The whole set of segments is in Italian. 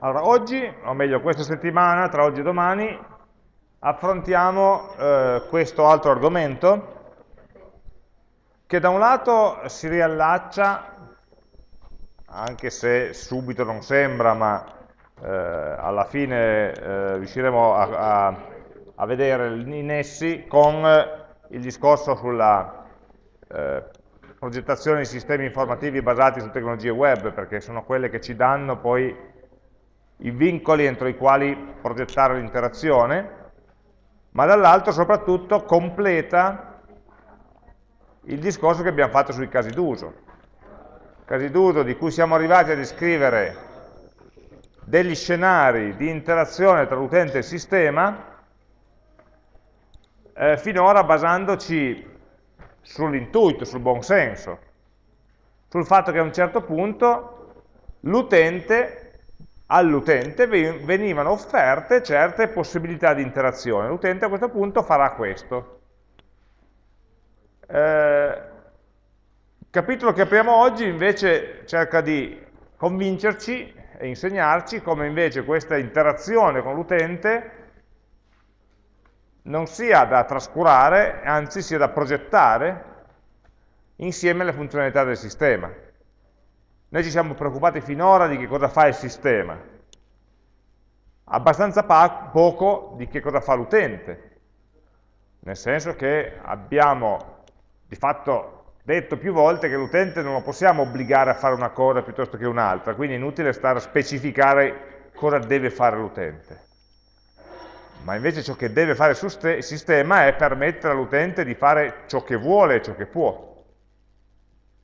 Allora, oggi, o meglio questa settimana, tra oggi e domani, affrontiamo eh, questo altro argomento che da un lato si riallaccia, anche se subito non sembra, ma eh, alla fine eh, riusciremo a, a, a, vedere i nessi con il discorso sulla eh, progettazione di sistemi informativi basati su tecnologie web, perché sono quelle che ci danno poi i vincoli entro i quali progettare l'interazione, ma dall'altro soprattutto completa il discorso che abbiamo fatto sui casi d'uso. Casi d'uso di cui siamo arrivati a descrivere degli scenari di interazione tra l'utente e il sistema, eh, finora basandoci sull'intuito, sul buon senso, sul fatto che a un certo punto l'utente all'utente venivano offerte certe possibilità di interazione. L'utente a questo punto farà questo. Eh, il capitolo che apriamo oggi invece cerca di convincerci e insegnarci come invece questa interazione con l'utente non sia da trascurare, anzi sia da progettare insieme alle funzionalità del sistema. Noi ci siamo preoccupati finora di che cosa fa il sistema, abbastanza poco di che cosa fa l'utente, nel senso che abbiamo di fatto detto più volte che l'utente non lo possiamo obbligare a fare una cosa piuttosto che un'altra, quindi è inutile stare a specificare cosa deve fare l'utente. Ma invece ciò che deve fare il sistema è permettere all'utente di fare ciò che vuole e ciò che può.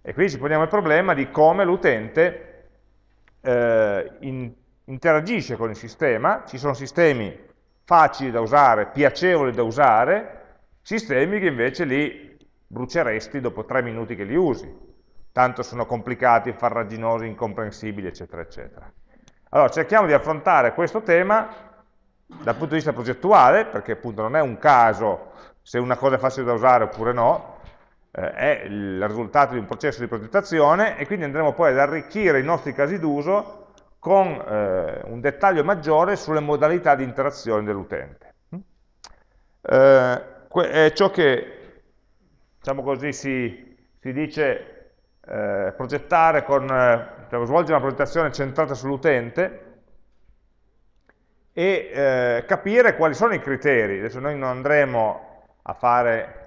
E quindi ci poniamo il problema di come l'utente eh, in, interagisce con il sistema, ci sono sistemi facili da usare, piacevoli da usare, sistemi che invece li bruceresti dopo tre minuti che li usi, tanto sono complicati, farraginosi, incomprensibili, eccetera, eccetera. Allora, cerchiamo di affrontare questo tema dal punto di vista progettuale, perché appunto non è un caso se una cosa è facile da usare oppure no, eh, è il risultato di un processo di progettazione e quindi andremo poi ad arricchire i nostri casi d'uso con eh, un dettaglio maggiore sulle modalità di interazione dell'utente. Mm? Eh, è ciò che, diciamo così, si, si dice eh, progettare con, cioè, svolgere una progettazione centrata sull'utente e eh, capire quali sono i criteri. Adesso noi non andremo a fare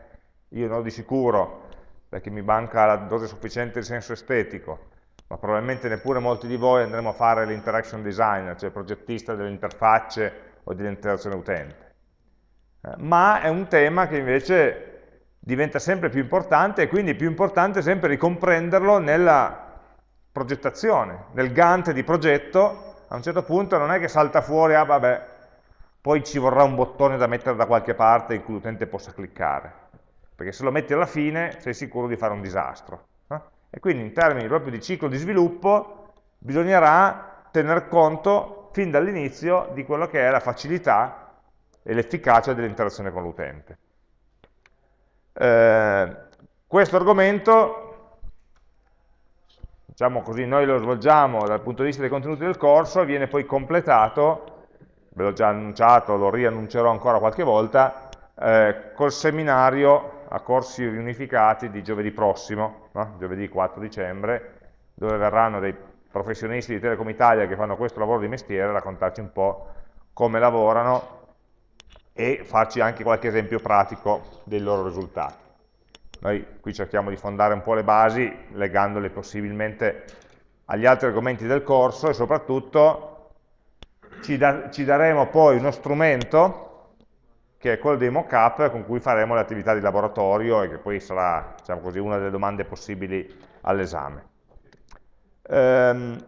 io no di sicuro, perché mi manca la dose sufficiente di senso estetico, ma probabilmente neppure molti di voi andremo a fare l'interaction designer, cioè progettista delle interfacce o dell'interazione utente. Eh, ma è un tema che invece diventa sempre più importante e quindi è più importante sempre ricomprenderlo nella progettazione, nel Gantt di progetto, a un certo punto non è che salta fuori, ah vabbè, poi ci vorrà un bottone da mettere da qualche parte in cui l'utente possa cliccare perché se lo metti alla fine sei sicuro di fare un disastro. Eh? E quindi in termini proprio di ciclo di sviluppo bisognerà tener conto fin dall'inizio di quello che è la facilità e l'efficacia dell'interazione con l'utente. Eh, questo argomento, diciamo così, noi lo svolgiamo dal punto di vista dei contenuti del corso e viene poi completato, ve l'ho già annunciato, lo riannuncerò ancora qualche volta, eh, col seminario a corsi riunificati di giovedì prossimo, no? giovedì 4 dicembre, dove verranno dei professionisti di Telecom Italia che fanno questo lavoro di mestiere a raccontarci un po' come lavorano e farci anche qualche esempio pratico dei loro risultati. Noi qui cerchiamo di fondare un po' le basi, legandole possibilmente agli altri argomenti del corso e soprattutto ci, da, ci daremo poi uno strumento che è quello dei mock-up con cui faremo le attività di laboratorio e che poi sarà diciamo così, una delle domande possibili all'esame. Ehm,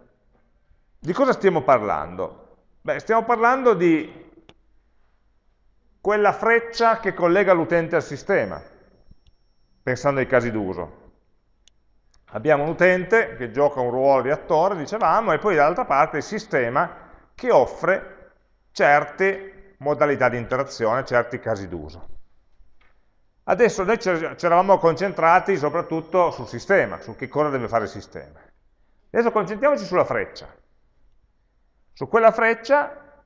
di cosa stiamo parlando? Beh, stiamo parlando di quella freccia che collega l'utente al sistema, pensando ai casi d'uso. Abbiamo un utente che gioca un ruolo di attore, dicevamo, e poi dall'altra parte il sistema che offre certe modalità di interazione, certi casi d'uso. Adesso noi ci eravamo concentrati soprattutto sul sistema, su che cosa deve fare il sistema. Adesso concentriamoci sulla freccia, Su quella freccia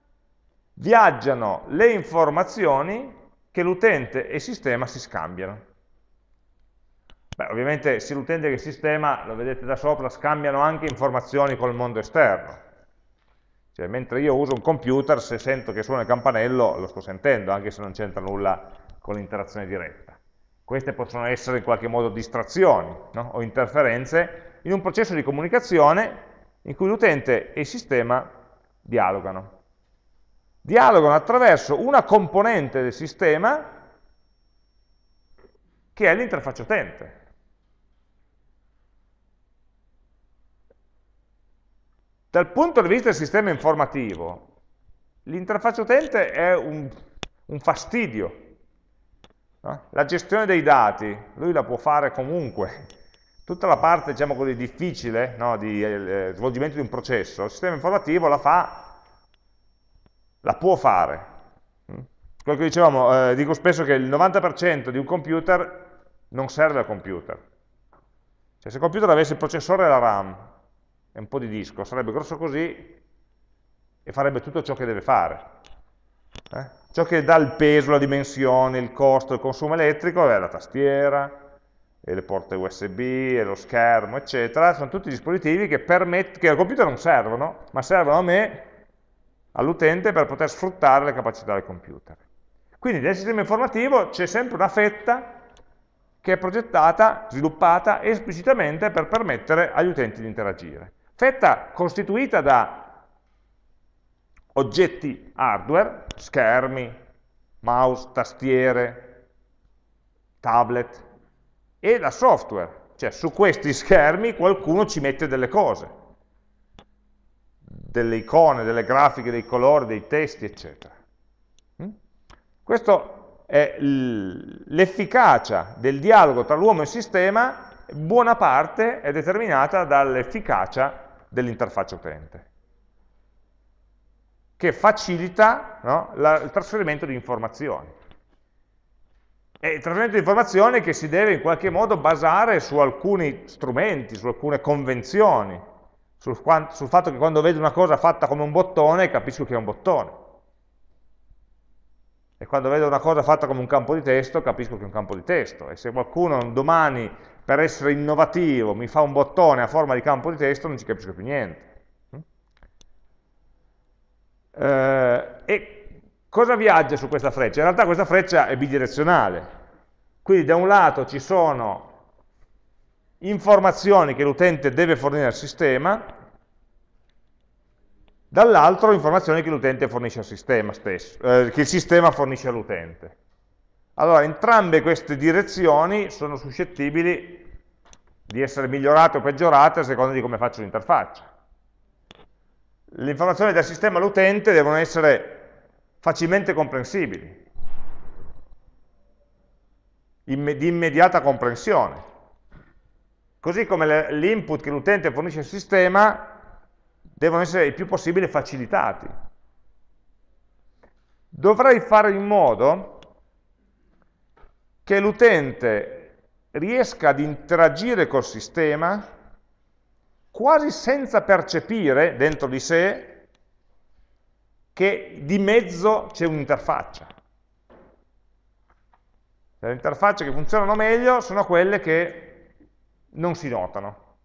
viaggiano le informazioni che l'utente e il sistema si scambiano. Beh, ovviamente sia l'utente che il sistema, lo vedete da sopra, scambiano anche informazioni col mondo esterno. Cioè, mentre io uso un computer, se sento che suona il campanello, lo sto sentendo, anche se non c'entra nulla con l'interazione diretta. Queste possono essere in qualche modo distrazioni no? o interferenze in un processo di comunicazione in cui l'utente e il sistema dialogano. Dialogano attraverso una componente del sistema che è l'interfaccia utente. Dal punto di vista del sistema informativo, l'interfaccia utente è un, un fastidio. No? La gestione dei dati, lui la può fare comunque. Tutta la parte, diciamo così, difficile no, di eh, svolgimento di un processo, il sistema informativo la fa, la può fare. Mm? Quello che dicevamo, eh, dico spesso che il 90% di un computer non serve al computer. Cioè, se il computer avesse il processore e la RAM, e un po' di disco, sarebbe grosso così e farebbe tutto ciò che deve fare. Eh? Ciò che dà il peso, la dimensione, il costo, il consumo elettrico è la tastiera, e le porte USB, e lo schermo, eccetera, sono tutti dispositivi che, che al computer non servono, ma servono a me, all'utente, per poter sfruttare le capacità del computer. Quindi nel sistema informativo c'è sempre una fetta che è progettata, sviluppata esplicitamente per permettere agli utenti di interagire fetta costituita da oggetti hardware, schermi, mouse, tastiere, tablet, e da software, cioè su questi schermi qualcuno ci mette delle cose, delle icone, delle grafiche, dei colori, dei testi, eccetera. Mm? Questo è l'efficacia del dialogo tra l'uomo e il sistema, buona parte è determinata dall'efficacia dell'interfaccia utente, che facilita no, la, il trasferimento di informazioni. E il trasferimento di informazioni che si deve in qualche modo basare su alcuni strumenti, su alcune convenzioni, sul, sul fatto che quando vedo una cosa fatta come un bottone capisco che è un bottone. E quando vedo una cosa fatta come un campo di testo capisco che è un campo di testo. E se qualcuno domani per essere innovativo mi fa un bottone a forma di campo di testo, non ci capisco più niente. Eh, e cosa viaggia su questa freccia? In realtà questa freccia è bidirezionale, quindi da un lato ci sono informazioni che l'utente deve fornire al sistema, dall'altro informazioni che l'utente fornisce al sistema stesso, eh, che il sistema fornisce all'utente. Allora, entrambe queste direzioni sono suscettibili di essere migliorate o peggiorate a seconda di come faccio l'interfaccia. Le informazioni del sistema all'utente devono essere facilmente comprensibili, di immediata comprensione. Così come l'input che l'utente fornisce al sistema devono essere il più possibile facilitati. Dovrei fare in modo che l'utente riesca ad interagire col sistema quasi senza percepire dentro di sé che di mezzo c'è un'interfaccia. Le interfacce che funzionano meglio sono quelle che non si notano,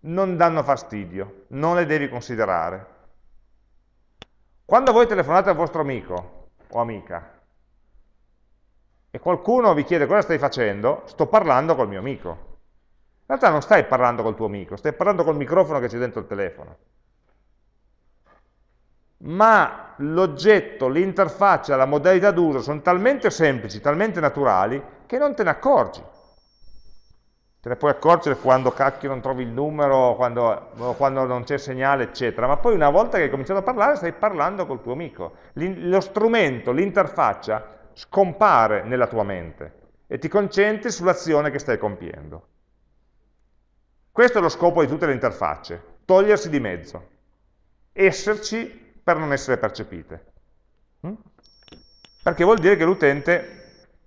non danno fastidio, non le devi considerare. Quando voi telefonate al vostro amico o amica e qualcuno vi chiede cosa stai facendo, sto parlando col mio amico. In realtà non stai parlando col tuo amico, stai parlando col microfono che c'è dentro il telefono. Ma l'oggetto, l'interfaccia, la modalità d'uso sono talmente semplici, talmente naturali, che non te ne accorgi. Te ne puoi accorgere quando cacchio non trovi il numero, quando, quando non c'è segnale, eccetera. Ma poi una volta che hai cominciato a parlare, stai parlando col tuo amico. Lo strumento, l'interfaccia, scompare nella tua mente e ti concentri sull'azione che stai compiendo. Questo è lo scopo di tutte le interfacce, togliersi di mezzo, esserci per non essere percepite. Mm? Perché vuol dire che l'utente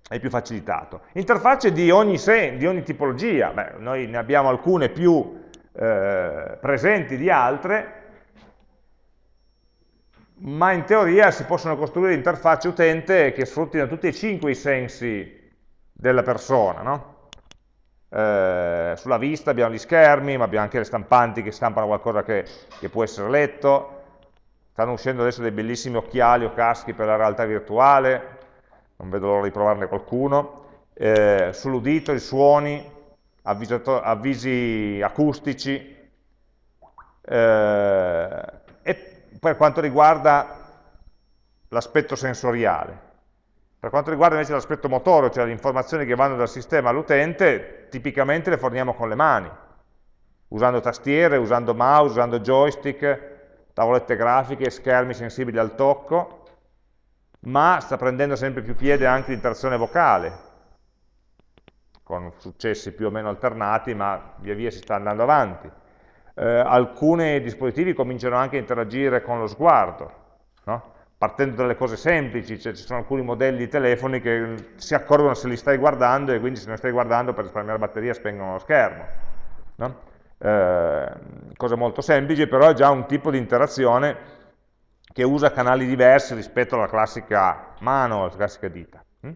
è più facilitato. Interfacce di ogni, sen, di ogni tipologia, Beh, noi ne abbiamo alcune più eh, presenti di altre, ma in teoria si possono costruire interfacce utente che sfruttino tutti e cinque i sensi della persona, no? eh, sulla vista abbiamo gli schermi, ma abbiamo anche le stampanti che stampano qualcosa che, che può essere letto, stanno uscendo adesso dei bellissimi occhiali o caschi per la realtà virtuale, non vedo l'ora di provarne qualcuno, eh, sull'udito, i suoni, avvisi acustici, eh, per quanto riguarda l'aspetto sensoriale. Per quanto riguarda invece l'aspetto motore, cioè le informazioni che vanno dal sistema all'utente, tipicamente le forniamo con le mani, usando tastiere, usando mouse, usando joystick, tavolette grafiche, schermi sensibili al tocco, ma sta prendendo sempre più piede anche l'interazione vocale, con successi più o meno alternati, ma via via si sta andando avanti. Eh, alcuni dispositivi cominciano anche a interagire con lo sguardo, no? partendo dalle cose semplici, cioè ci sono alcuni modelli di telefoni che si accorgono se li stai guardando e quindi se non stai guardando per risparmiare batteria spengono lo schermo. No? Eh, cose molto semplici, però è già un tipo di interazione che usa canali diversi rispetto alla classica mano, alla classica dita. Hm?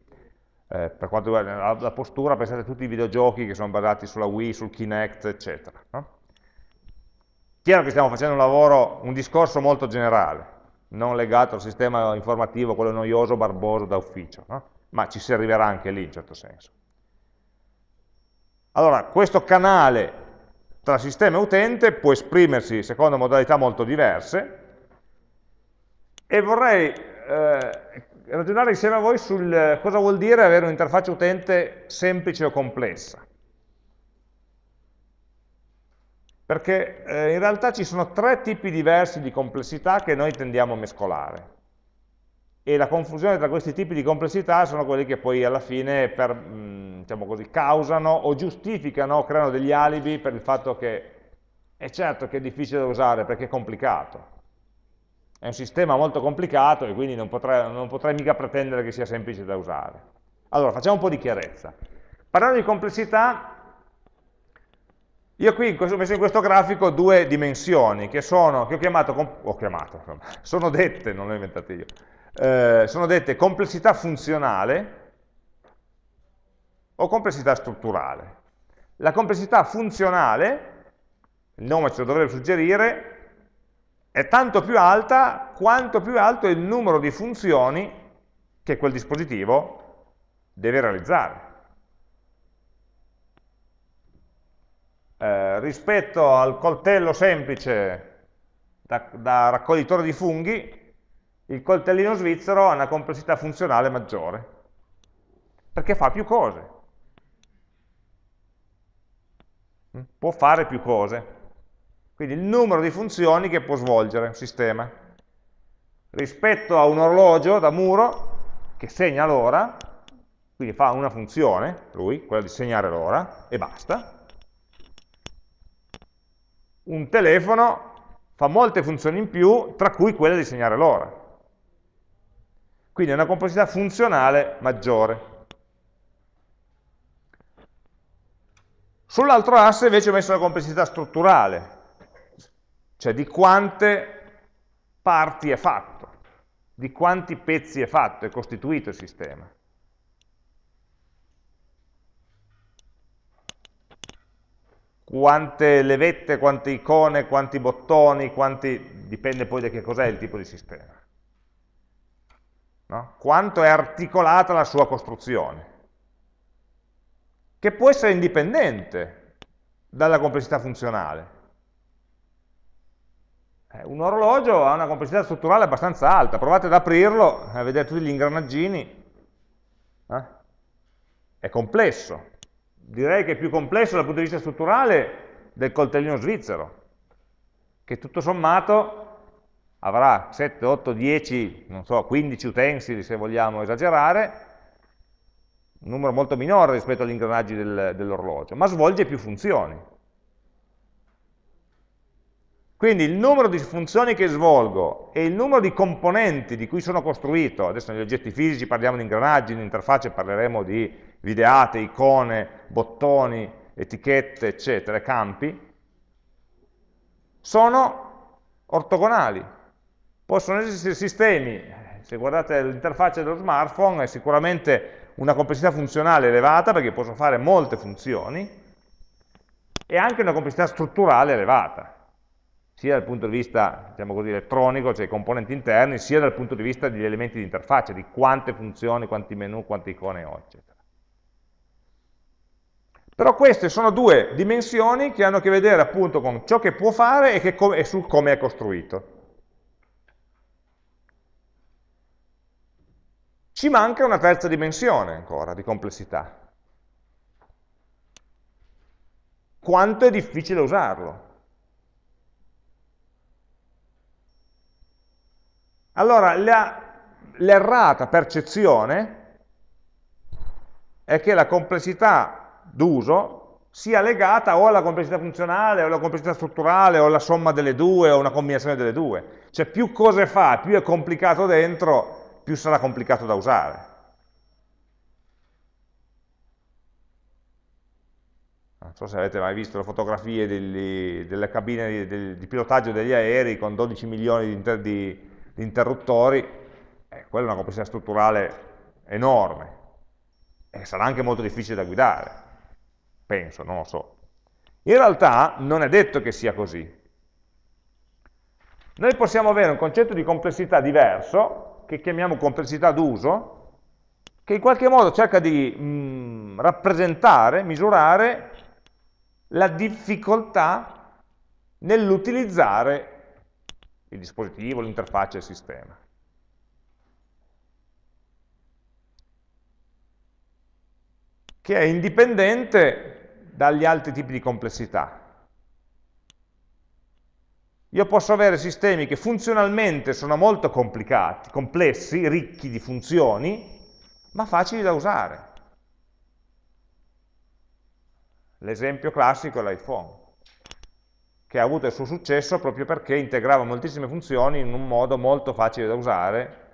Eh, per quanto riguarda la, la, postura, pensate a tutti i videogiochi che sono basati sulla Wii, sul Kinect, eccetera. No? Chiaro che stiamo facendo un lavoro, un discorso molto generale, non legato al sistema informativo, quello noioso, barboso da ufficio, no? ma ci si arriverà anche lì in certo senso. Allora, questo canale tra sistema e utente può esprimersi secondo modalità molto diverse e vorrei eh, ragionare insieme a voi sul cosa vuol dire avere un'interfaccia utente semplice o complessa. Perché eh, in realtà ci sono tre tipi diversi di complessità che noi tendiamo a mescolare. E la confusione tra questi tipi di complessità sono quelli che poi alla fine per, mh, mm, diciamo così, causano o giustificano o creano degli alibi per il fatto che è certo che è difficile da usare perché è complicato. È un sistema molto complicato e quindi non potrei, non potrei mica pretendere che sia semplice da usare. Allora facciamo un po' di chiarezza. Parlando di complessità io qui ho messo in questo grafico due dimensioni che, sono, che ho chiamato, ho chiamato, sono dette, non le ho inventate io, eh, sono dette complessità funzionale o complessità strutturale. La complessità funzionale, il nome ce lo dovrebbe suggerire, è tanto più alta quanto più alto è il numero di funzioni che quel dispositivo deve realizzare. Eh, rispetto al coltello semplice da, da raccoglitore di funghi, il coltellino svizzero ha una complessità funzionale maggiore, perché fa più cose. Mm? Può fare più cose. Quindi il numero di funzioni che può svolgere un sistema. Rispetto a un orologio da muro che segna l'ora, quindi fa una funzione, lui, quella di segnare l'ora, e basta, un telefono fa molte funzioni in più, tra cui quella di segnare l'ora. Quindi è una complessità funzionale maggiore. Sull'altro asse invece ho messo la complessità strutturale, cioè di quante parti è fatto, di quanti pezzi è fatto, è costituito il sistema. Quante levette, quante icone, quanti bottoni, quanti... dipende poi da che cos'è il tipo di sistema. No? Quanto è articolata la sua costruzione, che può essere indipendente dalla complessità funzionale. Eh, un orologio ha una complessità strutturale abbastanza alta, provate ad aprirlo, a vedere tutti gli ingranaggini, eh? è complesso, direi che è più complesso dal punto di vista strutturale del coltellino svizzero, che tutto sommato avrà 7, 8, 10, non so, 15 utensili se vogliamo esagerare, un numero molto minore rispetto agli ingranaggi del, dell'orologio, ma svolge più funzioni. Quindi il numero di funzioni che svolgo e il numero di componenti di cui sono costruito, adesso negli oggetti fisici parliamo di ingranaggi, in interfacce parleremo di videate, icone, bottoni, etichette, eccetera, campi, sono ortogonali. Possono esistere sistemi, se guardate l'interfaccia dello smartphone, è sicuramente una complessità funzionale elevata, perché posso fare molte funzioni, e anche una complessità strutturale elevata, sia dal punto di vista diciamo così, elettronico, cioè i componenti interni, sia dal punto di vista degli elementi di interfaccia, di quante funzioni, quanti menu, quante icone ho, eccetera. Però queste sono due dimensioni che hanno a che vedere appunto con ciò che può fare e, che e su come è costruito. Ci manca una terza dimensione ancora di complessità. Quanto è difficile usarlo? Allora, l'errata percezione è che la complessità d'uso sia legata o alla complessità funzionale, o alla complessità strutturale, o alla somma delle due, o una combinazione delle due. Cioè più cose fa, più è complicato dentro, più sarà complicato da usare. Non so se avete mai visto le fotografie degli, delle cabine di, di, pilotaggio degli aerei con 12 milioni di, inter, di, di interruttori, eh, quella è una complessità strutturale enorme e sarà anche molto difficile da guidare penso, non lo so. In realtà non è detto che sia così. Noi possiamo avere un concetto di complessità diverso, che chiamiamo complessità d'uso, che in qualche modo cerca di mh, mm, rappresentare, misurare la difficoltà nell'utilizzare il dispositivo, l'interfaccia, il sistema. Che è indipendente dagli altri tipi di complessità. Io posso avere sistemi che funzionalmente sono molto complicati, complessi, ricchi di funzioni, ma facili da usare. L'esempio classico è l'iPhone, che ha avuto il suo successo proprio perché integrava moltissime funzioni in un modo molto facile da usare,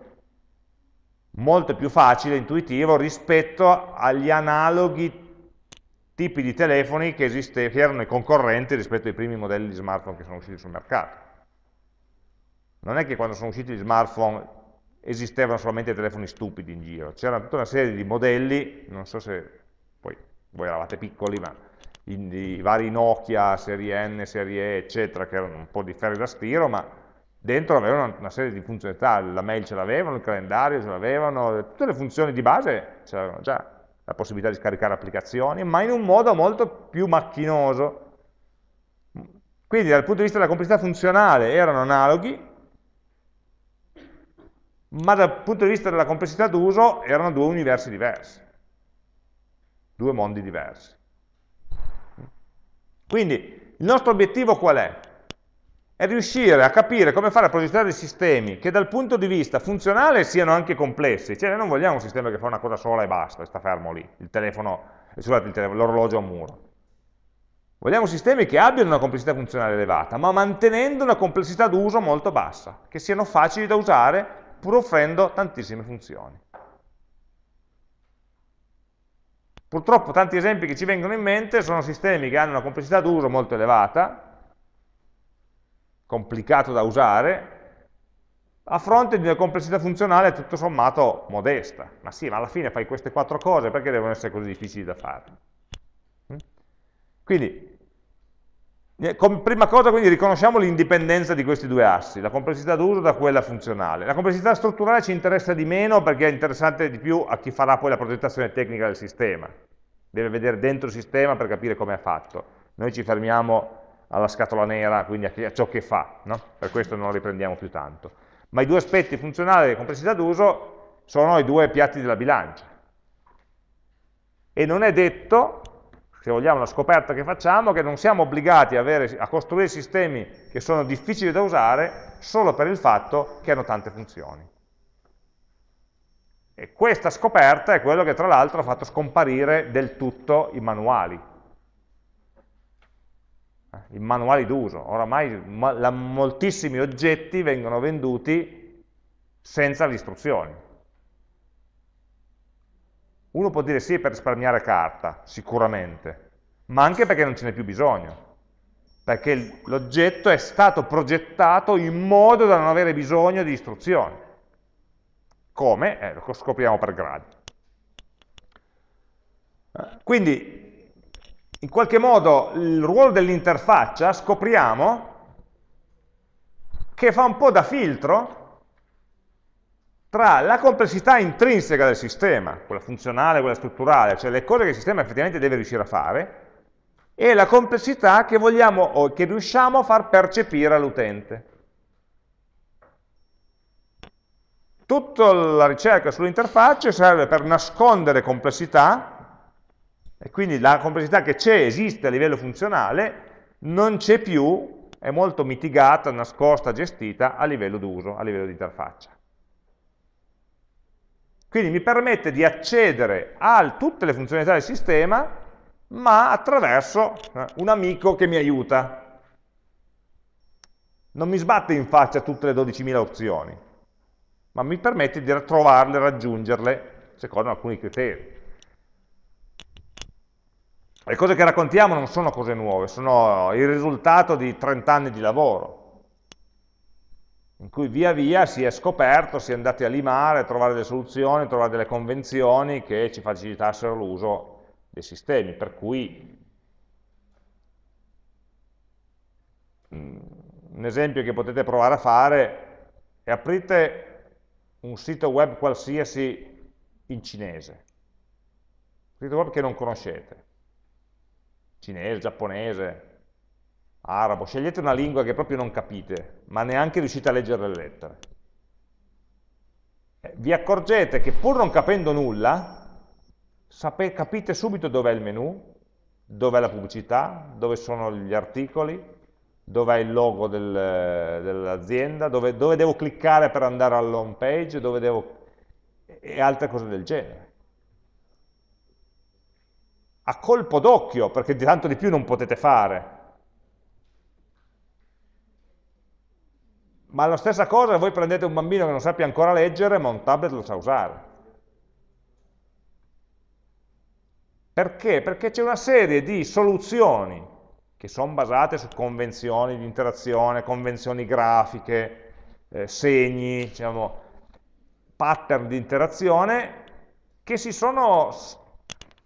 molto più facile, intuitivo rispetto agli analoghi tipi di telefoni che, esiste, che erano i concorrenti rispetto ai primi modelli di smartphone che sono usciti sul mercato. Non è che quando sono usciti gli smartphone esistevano solamente telefoni stupidi in giro, c'era tutta una serie di modelli, non so se poi voi eravate piccoli, ma i, vari Nokia, serie N, serie E, eccetera, che erano un po' di ferri da stiro, ma dentro avevano una serie di funzionalità, la mail ce l'avevano, il calendario ce l'avevano, tutte le funzioni di base ce l'avevano già la possibilità di scaricare applicazioni, ma in un modo molto più macchinoso. Quindi dal punto di vista della complessità funzionale erano analoghi, ma dal punto di vista della complessità d'uso erano due universi diversi, due mondi diversi. Quindi il nostro obiettivo qual è? È riuscire a capire come fare a progettare dei sistemi che dal punto di vista funzionale siano anche complessi, cioè non vogliamo un sistema che fa una cosa sola e basta, e sta fermo lì, il telefono, l'orologio a muro. Vogliamo sistemi che abbiano una complessità funzionale elevata, ma mantenendo una complessità d'uso molto bassa, che siano facili da usare pur offrendo tantissime funzioni. Purtroppo tanti esempi che ci vengono in mente sono sistemi che hanno una complessità d'uso molto elevata, complicato da usare, a fronte di una complessità funzionale tutto sommato modesta. Ma sì, ma alla fine fai queste quattro cose, perché devono essere così difficili da fare? Mm? Quindi, eh, prima cosa quindi riconosciamo l'indipendenza di questi due assi, la complessità d'uso da quella funzionale. La complessità strutturale ci interessa di meno perché è interessante di più a chi farà poi la progettazione tecnica del sistema. Deve vedere dentro il sistema per capire come è fatto. Noi ci fermiamo alla scatola nera, quindi a ciò che fa, no? per questo non riprendiamo più tanto. Ma i due aspetti funzionali e complessità d'uso sono i due piatti della bilancia. E non è detto, se vogliamo la scoperta che facciamo, che non siamo obbligati a, avere, a costruire sistemi che sono difficili da usare solo per il fatto che hanno tante funzioni. E questa scoperta è quello che tra l'altro ha fatto scomparire del tutto i manuali i manuali d'uso. Oramai ma, moltissimi oggetti vengono venduti senza le istruzioni. Uno può dire sì per risparmiare carta, sicuramente, ma anche perché non ce n'è più bisogno. perché l'oggetto è stato progettato in modo da non avere bisogno di istruzioni. Come? Eh, lo scopriamo per gradi. Quindi, in qualche modo, il ruolo dell'interfaccia scopriamo che fa un po' da filtro tra la complessità intrinseca del sistema, quella funzionale, quella strutturale, cioè le cose che il sistema effettivamente deve riuscire a fare, e la complessità che vogliamo o che riusciamo a far percepire all'utente. Tutta la ricerca sull'interfaccia serve per nascondere complessità, e quindi la complessità che c'è, esiste a livello funzionale, non c'è più, è molto mitigata, nascosta, gestita a livello d'uso, a livello di interfaccia. Quindi mi permette di accedere a tutte le funzionalità del sistema, ma attraverso eh, un amico che mi aiuta. Non mi sbatte in faccia tutte le 12.000 opzioni, ma mi permette di trovarle, raggiungerle, secondo alcuni criteri. Le cose che raccontiamo non sono cose nuove, sono il risultato di 30 anni di lavoro in cui via via si è scoperto, si è andati a limare, a trovare delle soluzioni, a trovare delle convenzioni che ci facilitassero l'uso dei sistemi, per cui mm, un esempio che potete provare a fare è aprite un sito web qualsiasi in cinese, un sito web che non conoscete, cinese, giapponese, arabo, scegliete una lingua che proprio non capite, ma neanche riuscite a leggere le lettere. Eh, vi accorgete che pur non capendo nulla, capite subito dov'è il menu, dov'è la pubblicità, dove sono gli articoli, dov'è il logo del, dell'azienda, dove, dove, devo cliccare per andare all'home page, dove devo... e altre cose del genere. A colpo d'occhio, perché di tanto di più non potete fare, Ma la stessa cosa voi prendete un bambino che non sappia ancora leggere, ma un tablet lo sa usare. Perché? Perché c'è una serie di soluzioni che sono basate su convenzioni di interazione, convenzioni grafiche, eh, segni, diciamo, pattern di interazione che si sono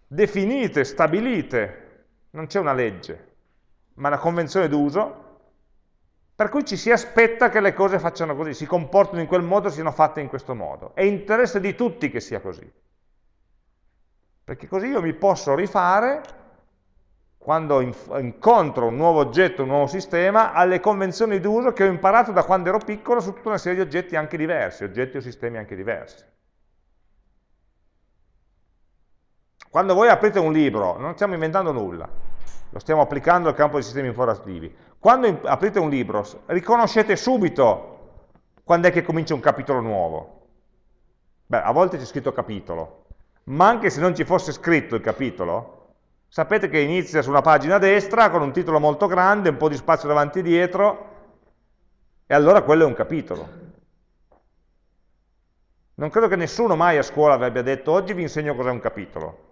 definite, stabilite, non c'è una legge, ma una convenzione d'uso per cui ci si aspetta che le cose facciano così, si comportino in quel modo, siano fatte in questo modo. È interesse di tutti che sia così. Perché così io mi posso rifare, quando incontro un nuovo oggetto, un nuovo sistema, alle convenzioni d'uso che ho imparato da quando ero piccolo su tutta una serie di oggetti anche diversi, oggetti o sistemi anche diversi. Quando voi aprite un libro, non stiamo inventando nulla, lo stiamo applicando al campo dei sistemi informativi. Quando aprite un libro, riconoscete subito quando è che comincia un capitolo nuovo. Beh, a volte c'è scritto capitolo, ma anche se non ci fosse scritto il capitolo, sapete che inizia su una pagina a destra con un titolo molto grande, un po' di spazio davanti e dietro, e allora quello è un capitolo. Non credo che nessuno mai a scuola vi abbia detto oggi vi insegno cos'è un capitolo.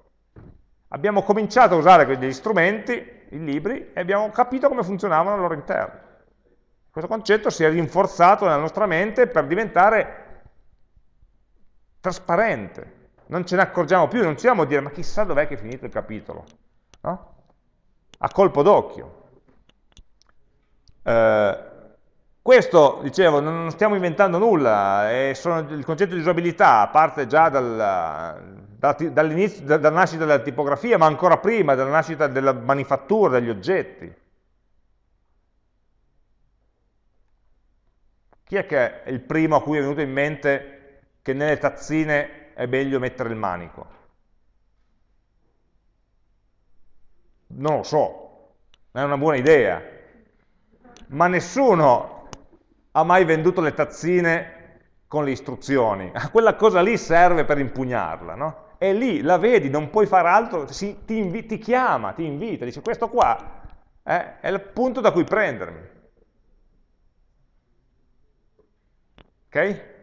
Abbiamo cominciato a usare degli strumenti, i libri, e abbiamo capito come funzionavano al loro interno. Questo concetto si è rinforzato nella nostra mente per diventare trasparente. Non ce ne accorgiamo più, non ci a dire ma chissà dov'è che è finito il capitolo. No? A colpo d'occhio. Eh, questo, dicevo, non stiamo inventando nulla, sono, il concetto di usabilità parte già dal, dall'inizio, dalla nascita della tipografia, ma ancora prima, dalla nascita della manifattura degli oggetti. Chi è che è il primo a cui è venuto in mente che nelle tazzine è meglio mettere il manico? Non lo so, è una buona idea, ma nessuno ha mai venduto le tazzine con le istruzioni. Quella cosa lì serve per impugnarla, no? è lì, la vedi, non puoi fare altro, si, ti, ti, chiama, ti invita, dice questo qua eh, è il punto da cui prendermi. Ok?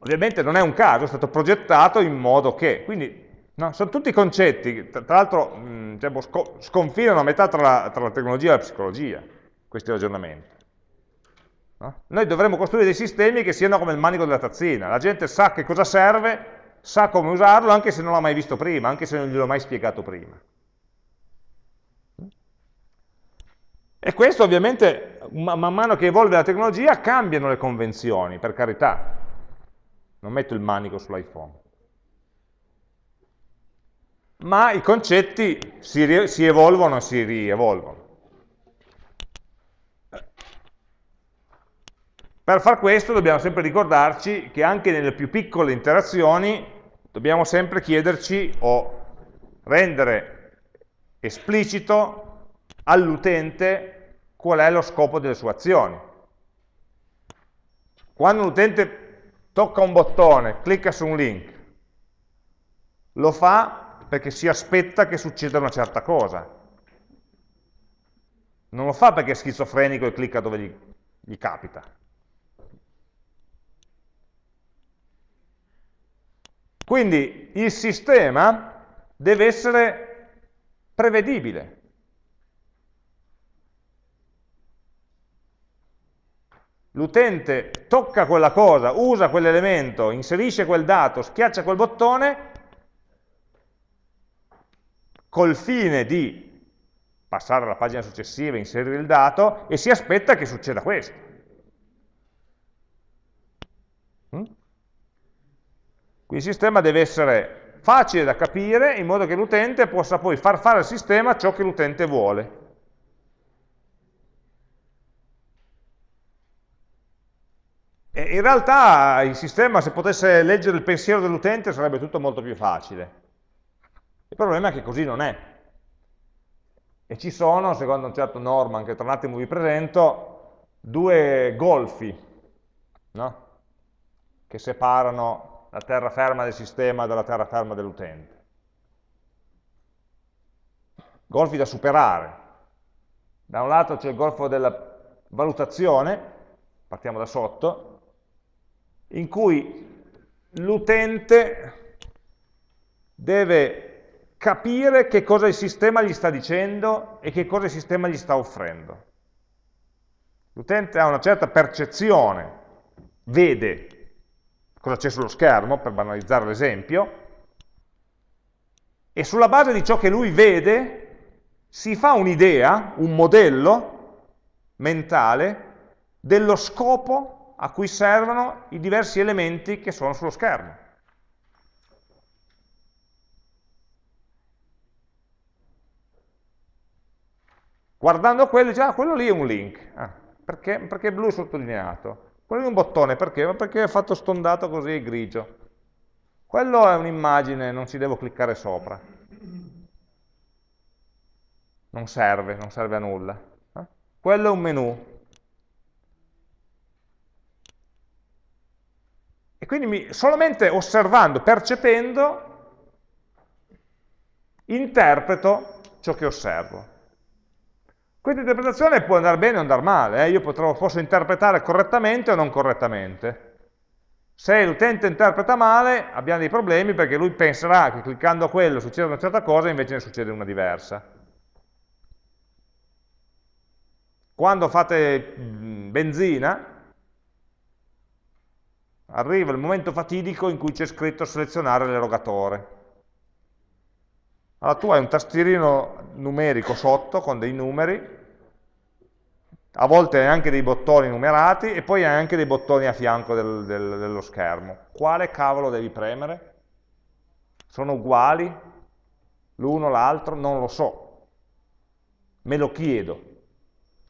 Ovviamente non è un caso, è stato progettato in modo che, quindi No, sono tutti concetti, tra l'altro diciamo, sconfinano a metà tra la, tra la, tecnologia e la psicologia, questi ragionamenti. No? Noi dovremmo costruire dei sistemi che siano come il manico della tazzina, la gente sa che cosa serve, sa come usarlo anche se non l'ha mai visto prima, anche se non gliel'ho mai spiegato prima. E questo ovviamente, man mano che evolve la tecnologia, cambiano le convenzioni, per carità. Non metto il manico sull'iPhone ma i concetti si, si evolvono e si rievolvono. Per far questo dobbiamo sempre ricordarci che anche nelle più piccole interazioni dobbiamo sempre chiederci o rendere esplicito all'utente qual è lo scopo delle sue azioni. Quando l'utente tocca un bottone, clicca su un link, lo fa perché si aspetta che succeda una certa cosa. Non lo fa perché è schizofrenico e clicca dove gli, gli capita. Quindi il sistema deve essere prevedibile. L'utente tocca quella cosa, usa quell'elemento, inserisce quel dato, schiaccia quel bottone col fine di passare alla pagina successiva, inserire il dato e si aspetta che succeda questo. Quindi il sistema deve essere facile da capire in modo che l'utente possa poi far fare al sistema ciò che l'utente vuole. E in realtà il sistema, se potesse leggere il pensiero dell'utente, sarebbe tutto molto più facile. Il problema è che così non è. E ci sono, secondo un certo Norman, che tra un attimo vi presento, due golfi no? che separano la terraferma del sistema dalla terraferma dell'utente. Golfi da superare. Da un lato c'è il golfo della valutazione, partiamo da sotto, in cui l'utente deve capire che cosa il sistema gli sta dicendo e che cosa il sistema gli sta offrendo. L'utente ha una certa percezione, vede cosa c'è sullo schermo, per banalizzare l'esempio, e sulla base di ciò che lui vede si fa un'idea, un modello mentale dello scopo a cui servono i diversi elementi che sono sullo schermo. Guardando quello dice, ah, quello lì è un link. Ah, perché? Perché è blu sottolineato. Quello è un bottone, perché? Perché è fatto stondato così grigio. Quello è un'immagine, non ci devo cliccare sopra. Non serve, non serve a nulla. Eh? Quello è un menu. E quindi mi, solamente osservando, percependo, interpreto ciò che osservo. Questa interpretazione può andare bene o andare male, eh? io potrò, posso interpretare correttamente o non correttamente. Se l'utente interpreta male abbiamo dei problemi perché lui penserà che cliccando quello succede una certa cosa e invece ne succede una diversa. Quando fate benzina, arriva il momento fatidico in cui c'è scritto selezionare l'erogatore. Allora tu hai un tastierino numerico sotto con dei numeri, a volte hai anche dei bottoni numerati e poi hai anche dei bottoni a fianco del, del, dello schermo. Quale cavolo devi premere? Sono uguali? L'uno, l'altro? Non lo so. Me lo chiedo.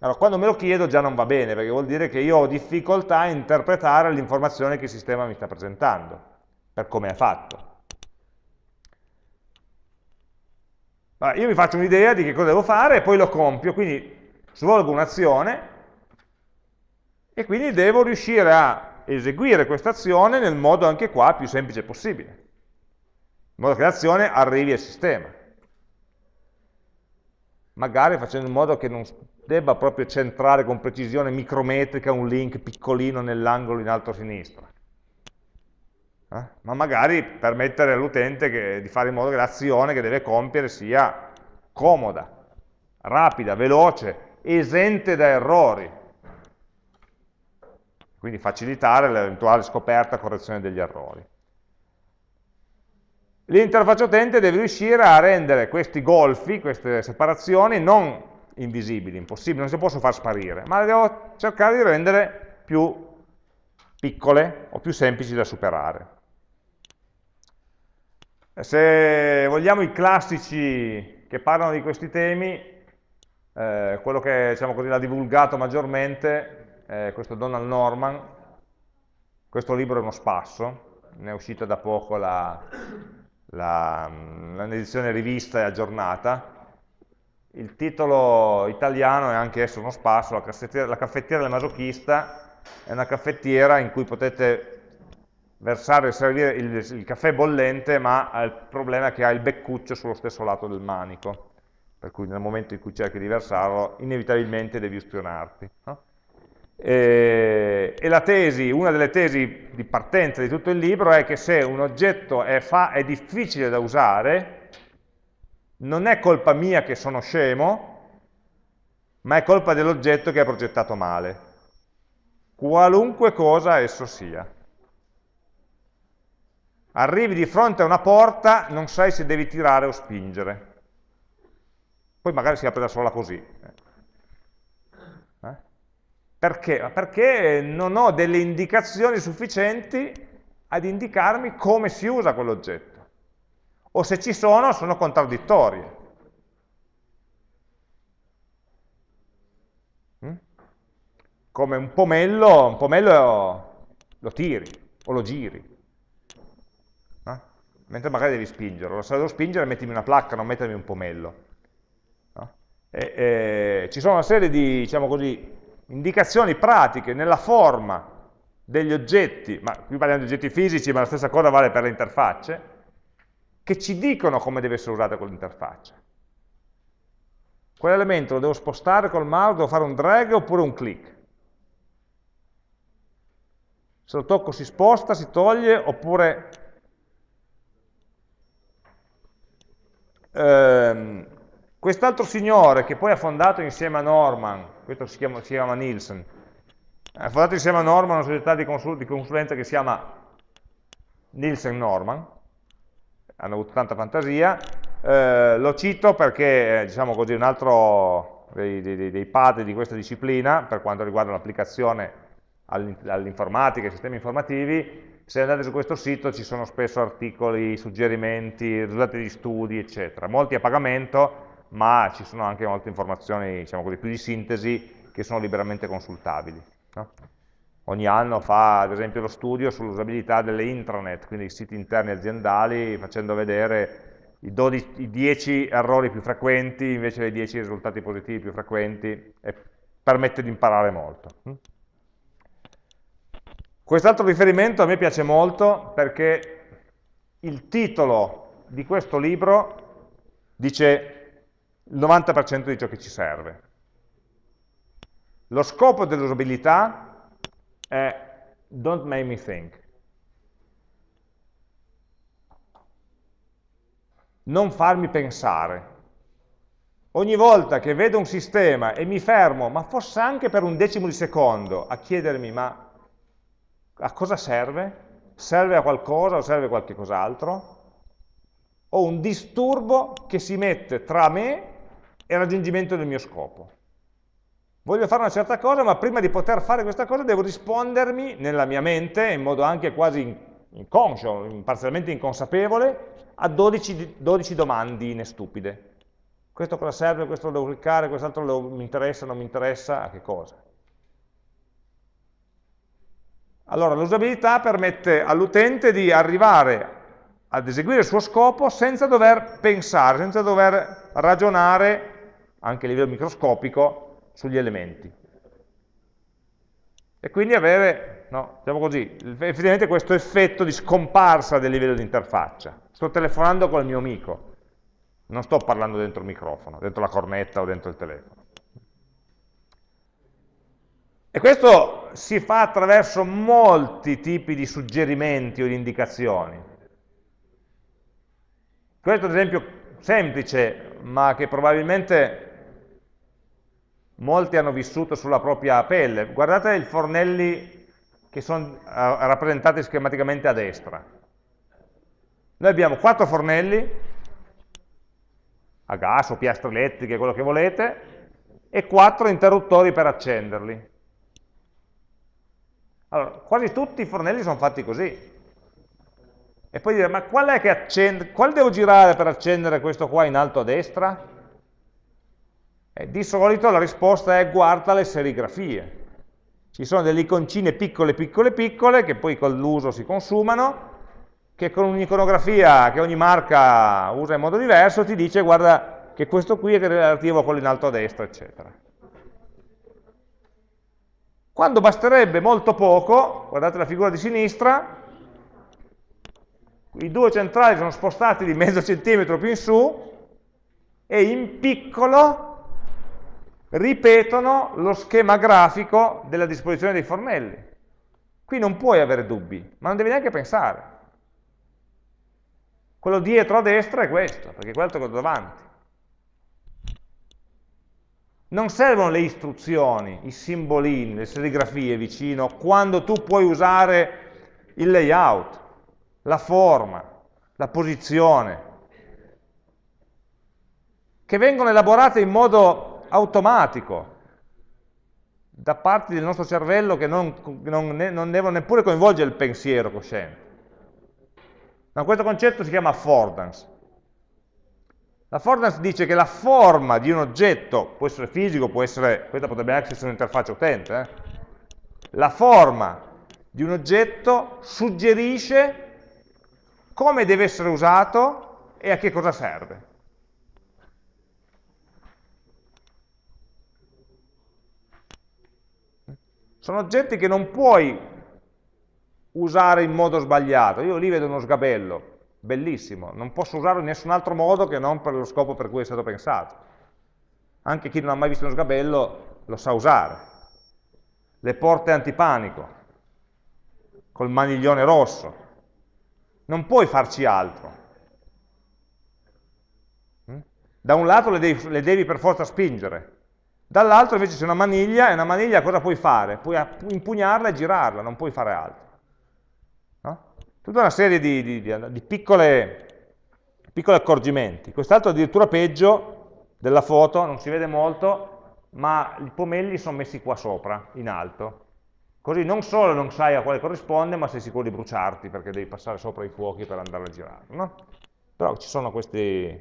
Allora, quando me lo chiedo già non va bene, perché vuol dire che io ho difficoltà a interpretare l'informazione che il sistema mi sta presentando, per come è fatto. Allora, io mi faccio un'idea di che cosa devo fare e poi lo compio, quindi svolgo un'azione e quindi devo riuscire a eseguire questa azione nel modo anche qua più semplice possibile, in modo che l'azione arrivi al sistema. Magari facendo in modo che non debba proprio centrare con precisione micrometrica un link piccolino nell'angolo in alto a sinistra. Eh? ma magari permettere all'utente di fare in modo che l'azione che deve compiere sia comoda, rapida, veloce, esente da errori, quindi facilitare l'eventuale scoperta e correzione degli errori. L'interfaccia utente deve riuscire a rendere questi golfi, queste separazioni, non invisibili, impossibili, non si possono far sparire, ma le devo cercare di rendere più piccole o più semplici da superare. Se vogliamo i classici che parlano di questi temi, eh, quello che diciamo così, l'ha divulgato maggiormente è questo Donald Norman, questo libro è uno spasso, ne è uscita da poco l'edizione rivista e aggiornata, il titolo italiano è anche esso uno spasso, la caffettiera, la caffettiera del masochista è una caffettiera in cui potete versare servire il, il, caffè bollente, ma ha il problema che ha il beccuccio sullo stesso lato del manico, per cui nel momento in cui cerchi di versarlo, inevitabilmente devi ustionarti. No? E, e, la tesi, una delle tesi di partenza di tutto il libro è che se un oggetto è, fa, è difficile da usare, non è colpa mia che sono scemo, ma è colpa dell'oggetto che ha progettato male, qualunque cosa esso sia. Arrivi di fronte a una porta, non sai se devi tirare o spingere. Poi magari si apre da sola così. Eh? Perché? Perché non ho delle indicazioni sufficienti ad indicarmi come si usa quell'oggetto o se ci sono sono contraddittorie. Mm? Come un pomello, un pomello lo tiri o lo giri, eh? Mentre magari devi spingerlo. Se devo spingere mettimi una placca, non mettermi un pomello. No? E, e, ci sono una serie di, diciamo così, indicazioni pratiche nella forma degli oggetti, ma qui parliamo di oggetti fisici, ma la stessa cosa vale per le interfacce, che ci dicono come deve essere usata quell'interfaccia. Quell'elemento lo devo spostare col mouse, devo fare un drag oppure un click. Se lo tocco si sposta, si toglie, oppure... Ehm, Quest'altro signore che poi ha fondato insieme a Norman, questo si chiama, si chiama Nielsen, ha fondato insieme a Norman una società di, consul di consulenza che si chiama Nielsen Norman, hanno avuto tanta fantasia, eh, lo cito perché, eh, diciamo così, un altro dei, dei, dei padri di questa disciplina, per quanto riguarda l'applicazione all'informatica, ai sistemi informativi, se andate su questo sito ci sono spesso articoli, suggerimenti, risultati di studi, eccetera. Molti a pagamento, ma ci sono anche molte informazioni, diciamo così, più di sintesi, che sono liberamente consultabili. No? Ogni anno fa ad esempio lo studio sull'usabilità delle intranet, quindi i siti interni aziendali, facendo vedere i, 12, i 10 errori più frequenti invece dei 10 risultati positivi più frequenti e permette di imparare molto. Quest'altro riferimento a me piace molto perché il titolo di questo libro dice il 90% di ciò che ci serve. Lo scopo dell'usabilità è don't make me think. Non farmi pensare. Ogni volta che vedo un sistema e mi fermo, ma fosse anche per un decimo di secondo, a chiedermi ma a cosa serve? Serve a qualcosa o serve a qualche cos'altro? Ho un disturbo che si mette tra me e il raggiungimento del mio scopo. Voglio fare una certa cosa, ma prima di poter fare questa cosa devo rispondermi nella mia mente, in modo anche quasi inconscio, parzialmente inconsapevole, a 12, 12 domandine stupide. Questo cosa serve, questo lo devo cliccare, quest'altro mi interessa, non mi interessa, a che cosa? Allora, l'usabilità permette all'utente di arrivare ad eseguire il suo scopo senza dover pensare, senza dover ragionare, anche a livello microscopico, sugli elementi. E quindi avere, no, diciamo così, effettivamente questo effetto di scomparsa del livello di interfaccia. Sto telefonando con il mio amico, non sto parlando dentro il microfono, dentro la cornetta o dentro il telefono. E questo si fa attraverso molti tipi di suggerimenti o di indicazioni. Questo è un esempio semplice, ma che probabilmente molti hanno vissuto sulla propria pelle. Guardate i fornelli che sono eh, rappresentati schematicamente a destra. Noi abbiamo quattro fornelli, a gas o piastre elettriche, quello che volete, e quattro interruttori per accenderli. Allora, quasi tutti i fornelli sono fatti così. E poi dire, ma qual è che accende, quale devo girare per accendere questo qua in alto a destra? E di solito la risposta è guarda le serigrafie. Ci sono delle iconcine piccole, piccole, piccole, che poi con l'uso si consumano, che con un'iconografia che ogni marca usa in modo diverso ti dice guarda che questo qui è relativo a quello in alto a destra, eccetera. Quando basterebbe molto poco, guardate la figura di sinistra, i due centrali sono spostati di mezzo centimetro più in su e in piccolo ripetono lo schema grafico della disposizione dei fornelli. Qui non puoi avere dubbi, ma non devi neanche pensare. Quello dietro a destra è questo, perché quello è quello davanti. Non servono le istruzioni, i simbolini, le serigrafie vicino, quando tu puoi usare il layout, la forma, la posizione, che vengono elaborate in modo automatico da parte del nostro cervello che non, non, non devono neppure coinvolgere il pensiero cosciente. Ma questo concetto si chiama affordance. L'affordance dice che la forma di un oggetto, può essere fisico, può essere, questa potrebbe essere un'interfaccia utente, eh? la forma di un oggetto suggerisce come deve essere usato e a che cosa serve. Sono oggetti che non puoi usare in modo sbagliato. Io lì vedo uno sgabello, bellissimo, non posso usarlo in nessun altro modo che non per lo scopo per cui è stato pensato. Anche chi non ha mai visto uno sgabello lo sa usare. Le porte antipanico, col maniglione rosso. Non puoi farci altro. Mm? Da un lato le devi, le devi per forza spingere, dall'altro invece c'è una maniglia, e una maniglia cosa puoi fare? Puoi impugnarla e girarla, non puoi fare altro. Tutta una serie di, di, di, di piccole, piccoli accorgimenti. Quest'altro addirittura peggio della foto, non si vede molto, ma i pomelli sono messi qua sopra, in alto. Così non solo non sai a quale corrisponde, ma sei sicuro di bruciarti, perché devi passare sopra i fuochi per andare a girare. No? Però ci sono questi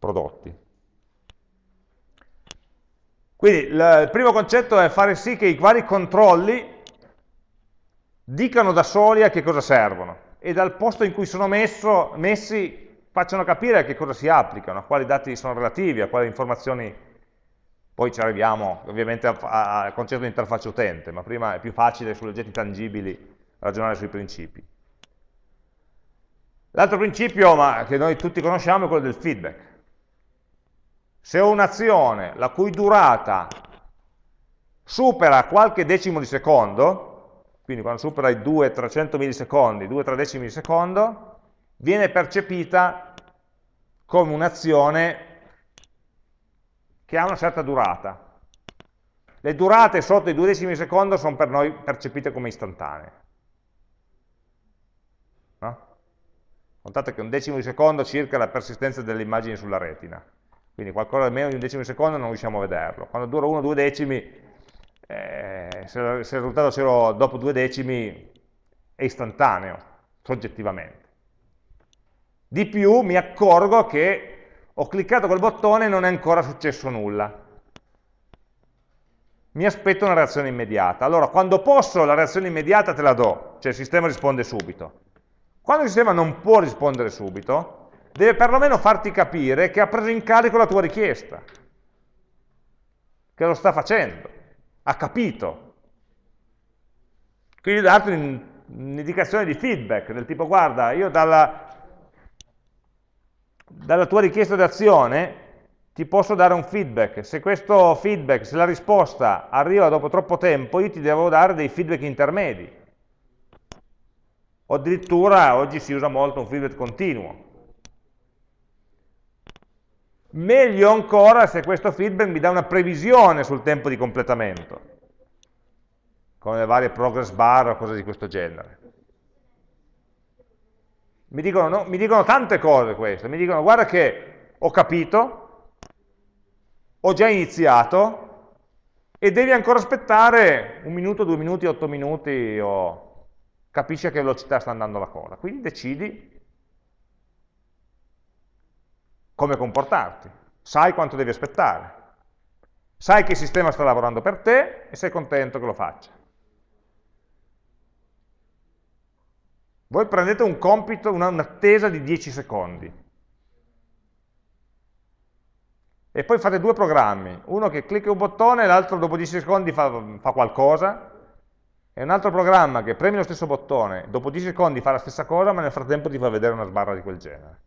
prodotti. Quindi il primo concetto è fare sì che i vari controlli dicano da soli a che cosa servono e dal posto in cui sono messo, messi facciano capire a che cosa si applicano, a quali dati sono relativi, a quali informazioni, poi ci arriviamo ovviamente al concetto di interfaccia utente, ma prima è più facile sugli oggetti tangibili ragionare sui principi. L'altro principio ma, che noi tutti conosciamo è quello del feedback. Se ho un'azione la cui durata supera qualche decimo di secondo, quindi quando supera i 2-300 millisecondi, 2-3 decimi di secondo, viene percepita come un'azione che ha una certa durata. Le durate sotto i 2 decimi di secondo sono per noi percepite come istantanee. No? Contate che un decimo di secondo circa la persistenza delle immagini sulla retina, quindi qualcosa di meno di un decimo di secondo non riusciamo a vederlo. Quando dura 1-2 decimi eh, se, il risultato zero dopo due decimi è istantaneo, soggettivamente. Di più mi accorgo che ho cliccato quel bottone e non è ancora successo nulla. Mi aspetto una reazione immediata. Allora, quando posso, la reazione immediata te la do, cioè il sistema risponde subito. Quando il sistema non può rispondere subito, deve perlomeno farti capire che ha preso in carico la tua richiesta, che lo sta facendo ha capito. Quindi darti un'indicazione di feedback, del tipo guarda, io dalla, dalla tua richiesta d'azione ti posso dare un feedback. Se questo feedback, se la risposta arriva dopo troppo tempo, io ti devo dare dei feedback intermedi. O addirittura oggi si usa molto un feedback continuo. Meglio ancora se questo feedback mi dà una previsione sul tempo di completamento, con le varie progress bar o cose di questo genere. Mi dicono, no, mi dicono tante cose queste, mi dicono guarda che ho capito, ho già iniziato e devi ancora aspettare un minuto, due minuti, otto minuti o capisci a che velocità sta andando la cosa. Quindi decidi come comportarti, sai quanto devi aspettare, sai che il sistema sta lavorando per te e sei contento che lo faccia. Voi prendete un compito, un'attesa di 10 secondi, e poi fate due programmi, uno che clicca un bottone e l'altro dopo 10 secondi fa, fa, qualcosa, e un altro programma che premi lo stesso bottone, dopo 10 secondi fa la stessa cosa, ma nel frattempo ti fa vedere una sbarra di quel genere.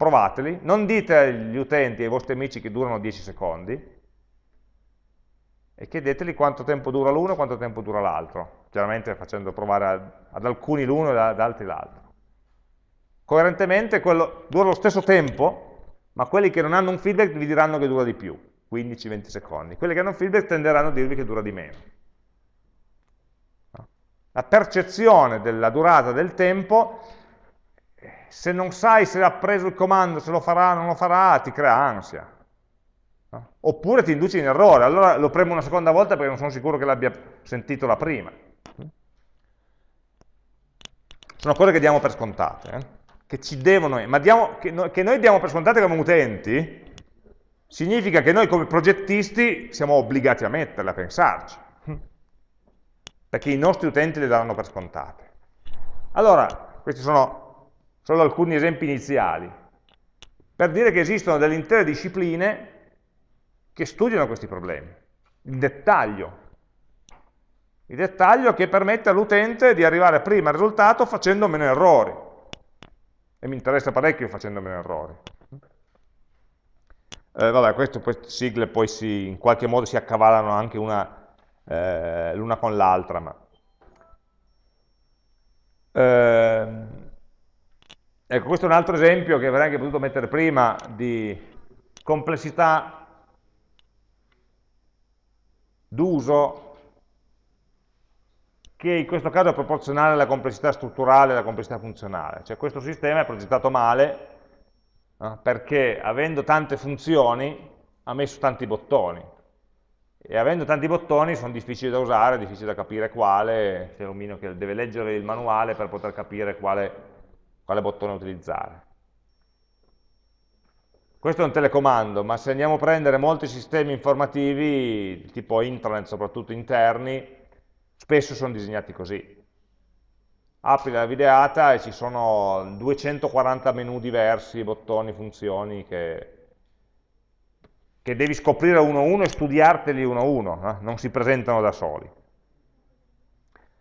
Provateli, non dite agli utenti e ai vostri amici che durano 10 secondi, e chiedeteli quanto tempo dura l'uno e quanto tempo dura l'altro, chiaramente facendo provare ad, alcuni l'uno e ad altri l'altro. Coerentemente quello dura lo stesso tempo, ma quelli che non hanno un feedback vi diranno che dura di più, 15-20 secondi. Quelli che hanno un feedback tenderanno a dirvi che dura di meno. La percezione della durata del tempo, se non sai se ha preso il comando, se lo farà o non lo farà, ti crea ansia. Oppure ti induce in errore, allora lo premo una seconda volta perché non sono sicuro che l'abbia sentito la prima. Sono cose che diamo per scontate. Eh? che ci devono, ma diamo, che, noi, che noi diamo per scontate come utenti, significa che noi come progettisti siamo obbligati a metterle, a pensarci, perché i nostri utenti le daranno per scontate. Allora, questi sono solo alcuni esempi iniziali, per dire che esistono delle intere discipline che studiano questi problemi, il dettaglio, il dettaglio che permette all'utente di arrivare prima al risultato facendo meno errori. E mi interessa parecchio facendo meno errori. Eh, vabbè, queste sigle poi si, in qualche modo si accavallano anche eh, l'una con l'altra, ma... Eh, ecco, questo è un altro esempio che avrei anche potuto mettere prima di complessità d'uso che in questo caso è proporzionale alla complessità strutturale e alla complessità funzionale. Cioè questo sistema è progettato male eh, perché avendo tante funzioni ha messo tanti bottoni e avendo tanti bottoni sono difficili da usare, difficili da capire quale, c'è un minimo che deve leggere il manuale per poter capire quale, quale bottone utilizzare. Questo è un telecomando, ma se andiamo a prendere molti sistemi informativi, tipo intranet, soprattutto interni, spesso sono disegnati così. Apri la videata e ci sono 240 menu diversi, bottoni, funzioni che, che devi scoprire uno a uno e studiarteli uno a uno, eh? non si presentano da soli.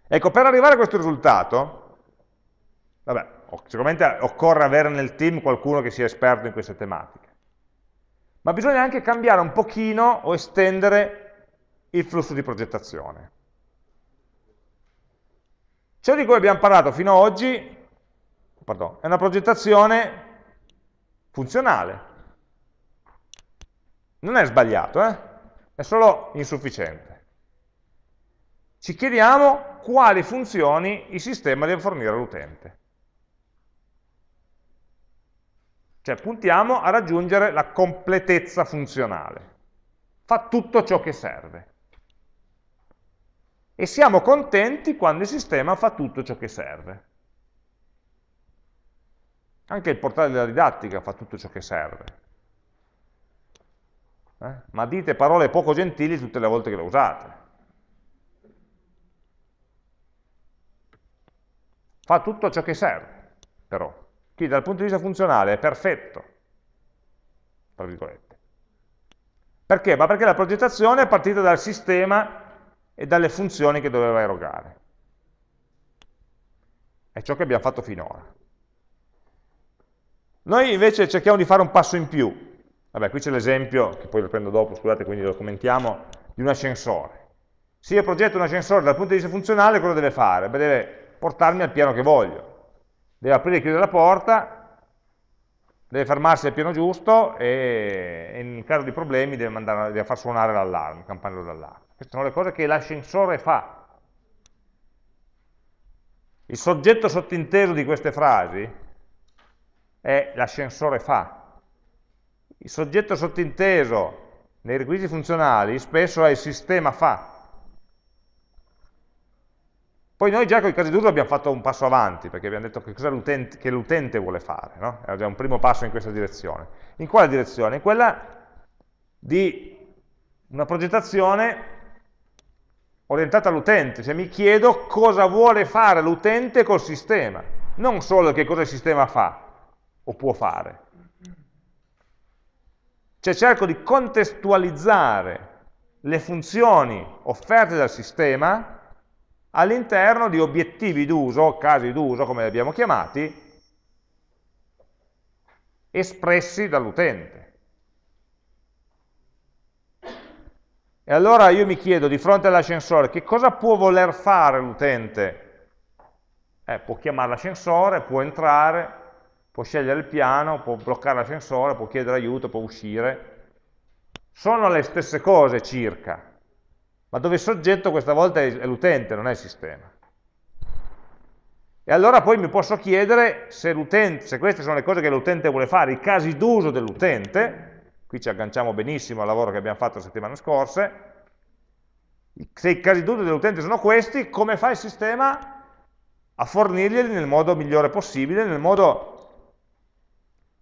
Ecco, per arrivare a questo risultato, vabbè, sicuramente occorre avere nel team qualcuno che sia esperto in queste tematiche, ma bisogna anche cambiare un pochino o estendere il flusso di progettazione. Ciò di cui abbiamo parlato fino ad oggi pardon, è una progettazione funzionale. Non è sbagliato, eh? è solo insufficiente. Ci chiediamo quali funzioni il sistema deve fornire all'utente. Cioè puntiamo a raggiungere la completezza funzionale. Fa tutto ciò che serve e siamo contenti quando il sistema fa tutto ciò che serve. Anche il portale della didattica fa tutto ciò che serve. Eh? Ma dite parole poco gentili tutte le volte che lo usate. Fa tutto ciò che serve, però. Quindi dal punto di vista funzionale è perfetto, tra virgolette. Perché? Ma perché la progettazione è partita dal sistema e dalle funzioni che doveva erogare. È ciò che abbiamo fatto finora. Noi invece cerchiamo di fare un passo in più, Vabbè, qui c'è l'esempio, che poi lo prendo dopo, scusate, quindi lo commentiamo, di un ascensore. Se io progetto un ascensore dal punto di vista funzionale, cosa deve fare? Beh, deve portarmi al piano che voglio. Deve aprire e chiudere la porta, deve fermarsi al piano giusto e, in caso di problemi deve, mandare, deve far suonare l'allarme, il campanello d'allarme. Queste sono le cose che l'ascensore fa. Il soggetto sottinteso di queste frasi è l'ascensore fa. Il soggetto sottinteso nei requisiti funzionali spesso è il sistema fa. Poi noi già con i casi d'uso abbiamo fatto un passo avanti, perché abbiamo detto che cosa l'utente vuole fare, no? è già un primo passo in questa direzione. In quale direzione? In quella di una progettazione orientata all'utente, cioè mi chiedo cosa vuole fare l'utente col sistema, non solo che cosa il sistema fa o può fare. Cioè cerco di contestualizzare le funzioni offerte dal sistema all'interno di obiettivi d'uso, casi d'uso come li abbiamo chiamati, espressi dall'utente. E allora io mi chiedo di fronte all'ascensore che cosa può voler fare l'utente? Eh, può chiamare l'ascensore, può entrare, può scegliere il piano, può bloccare l'ascensore, può chiedere aiuto, può uscire. Sono le stesse cose circa, ma dove il soggetto questa volta è l'utente, non è il sistema. E allora poi mi posso chiedere se, se queste sono le cose che l'utente vuole fare, i casi d'uso dell'utente, qui ci agganciamo benissimo al lavoro che abbiamo fatto la settimana scorsa, se i casi d'uso dell'utente sono questi, come fa il sistema a fornirglieli nel modo migliore possibile, nel modo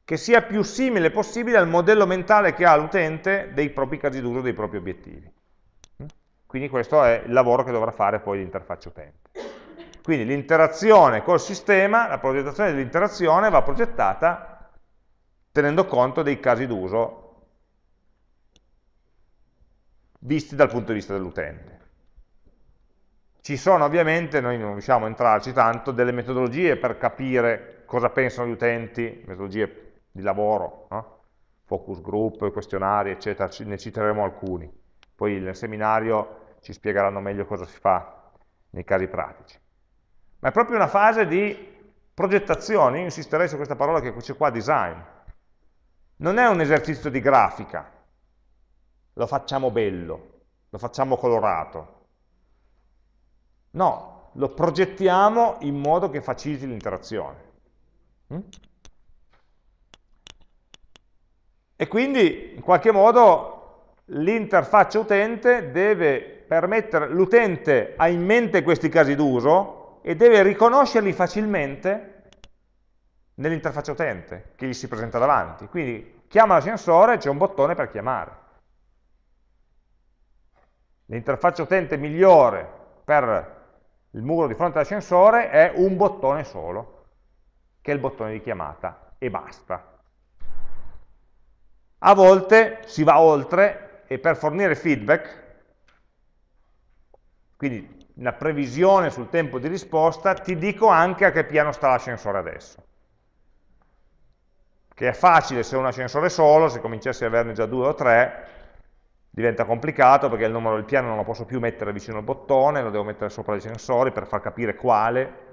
che sia più simile possibile al modello mentale che ha l'utente dei propri casi d'uso, dei propri obiettivi. Quindi questo è il lavoro che dovrà fare poi l'interfaccia utente. Quindi l'interazione col sistema, la progettazione dell'interazione va progettata tenendo conto dei casi d'uso visti dal punto di vista dell'utente. Ci sono ovviamente, noi non riusciamo a entrarci tanto, delle metodologie per capire cosa pensano gli utenti, metodologie di lavoro, no? focus group, questionari, eccetera, ne citeremo alcuni poi nel seminario ci spiegheranno meglio cosa si fa nei casi pratici. Ma è proprio una fase di progettazione, io insisterei su questa parola che c'è qua, design. Non è un esercizio di grafica, lo facciamo bello, lo facciamo colorato. No, lo progettiamo in modo che faciliti l'interazione. Mm? E quindi, in qualche modo, l'interfaccia utente deve permettere, l'utente ha in mente questi casi d'uso e deve riconoscerli facilmente nell'interfaccia utente che gli si presenta davanti. Quindi chiama l'ascensore, c'è un bottone per chiamare. L'interfaccia utente migliore per il muro di fronte all'ascensore è un bottone solo, che è il bottone di chiamata, e basta. A volte si va oltre e per fornire feedback, quindi una previsione sul tempo di risposta, ti dico anche a che piano sta l'ascensore adesso. Che è facile se è un ascensore solo, se cominciassi ad averne già due o tre, diventa complicato perché il numero del piano non lo posso più mettere vicino al bottone, lo devo mettere sopra gli ascensori per far capire quale,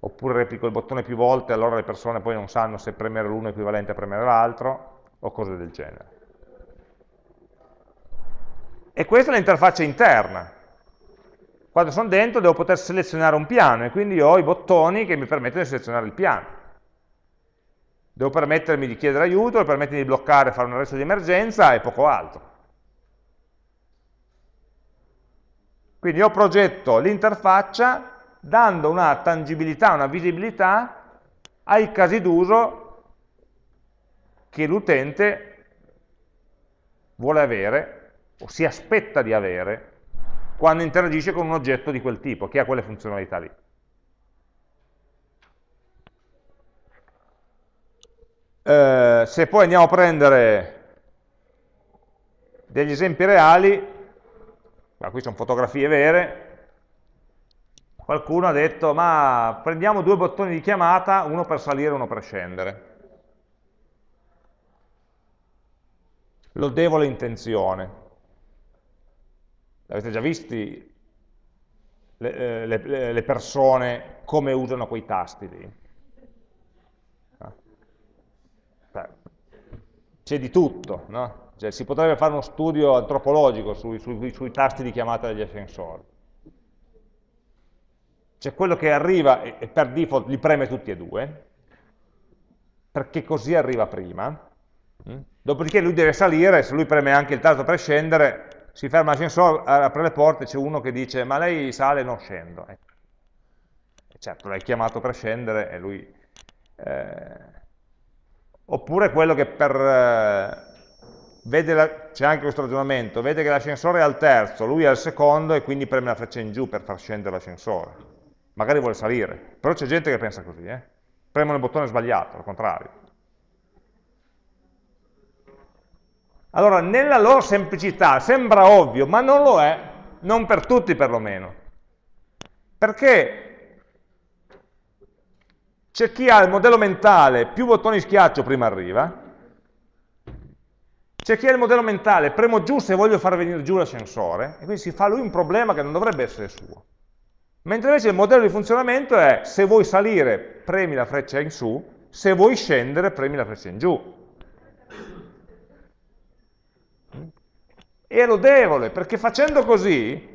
oppure replico il bottone più volte, allora le persone poi non sanno se premere l'uno è equivalente a premere l'altro, o cose del genere. E questa è l'interfaccia interna. Quando sono dentro devo poter selezionare un piano e quindi ho i bottoni che mi permettono di selezionare il piano. Devo permettermi di chiedere aiuto, devo permettermi di bloccare, fare un arresto di emergenza e poco altro. Quindi io progetto l'interfaccia dando una tangibilità, una visibilità ai casi d'uso che l'utente vuole avere o si aspetta di avere quando interagisce con un oggetto di quel tipo, che ha quelle funzionalità lì. Eh, se poi andiamo a prendere degli esempi reali, ma qui sono fotografie vere, qualcuno ha detto ma prendiamo due bottoni di chiamata, uno per salire e uno per scendere. lodevole intenzione. Avete già visti le, eh, le, le persone come usano quei tasti lì? C'è di tutto, no? cioè, si potrebbe fare uno studio antropologico sui, sui, sui tasti di chiamata degli ascensori. C'è quello che arriva e, e per default li preme tutti e due, perché così arriva prima, mm? dopodiché lui deve salire, se lui preme anche il tasto per scendere, si ferma l'ascensore, apre le porte, c'è uno che dice ma lei sale e non scendo. E certo, l'hai chiamato per scendere e lui... Eh, oppure quello che per, eh, c'è anche questo ragionamento, vede che l'ascensore è al terzo, lui è al secondo e quindi preme la freccia in giù per far scendere l'ascensore. Magari vuole salire, però c'è gente che pensa così, eh? premono il bottone sbagliato, al contrario. Allora, nella loro semplicità sembra ovvio, ma non lo è, non per tutti perlomeno. Perché c'è chi ha il modello mentale, più bottoni schiaccio prima arriva, c'è chi ha il modello mentale, premo giù se voglio far venire giù l'ascensore, e quindi si fa lui un problema che non dovrebbe essere suo. Mentre invece il modello di funzionamento è, se vuoi salire, premi la freccia in su, se vuoi scendere, premi la freccia in giù. È lodevole, perché facendo così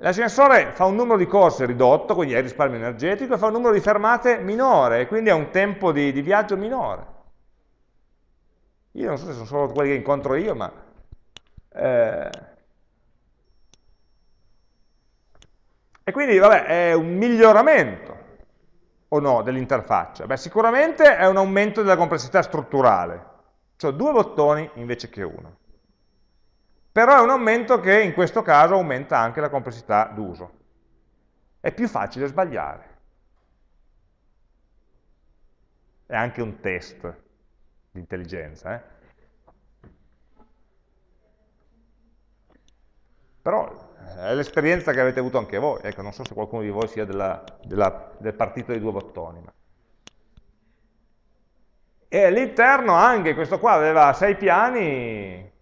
L'ascensore fa un numero di corse ridotto, quindi è risparmio energetico, e fa un numero di fermate minore, quindi ha un tempo di, di viaggio minore. Io non so se sono solo quelli che incontro io, ma... Eh... E quindi, vabbè, è un miglioramento, o no, dell'interfaccia? Beh, sicuramente è un aumento della complessità strutturale, cioè due bottoni invece che uno però è un aumento che in questo caso aumenta anche la complessità d'uso. È più facile sbagliare. È anche un test di intelligenza. Eh? Però è l'esperienza che avete avuto anche voi. Ecco, non so se qualcuno di voi sia della, della, del partito dei due bottoni. Ma... E all'interno anche questo qua aveva sei piani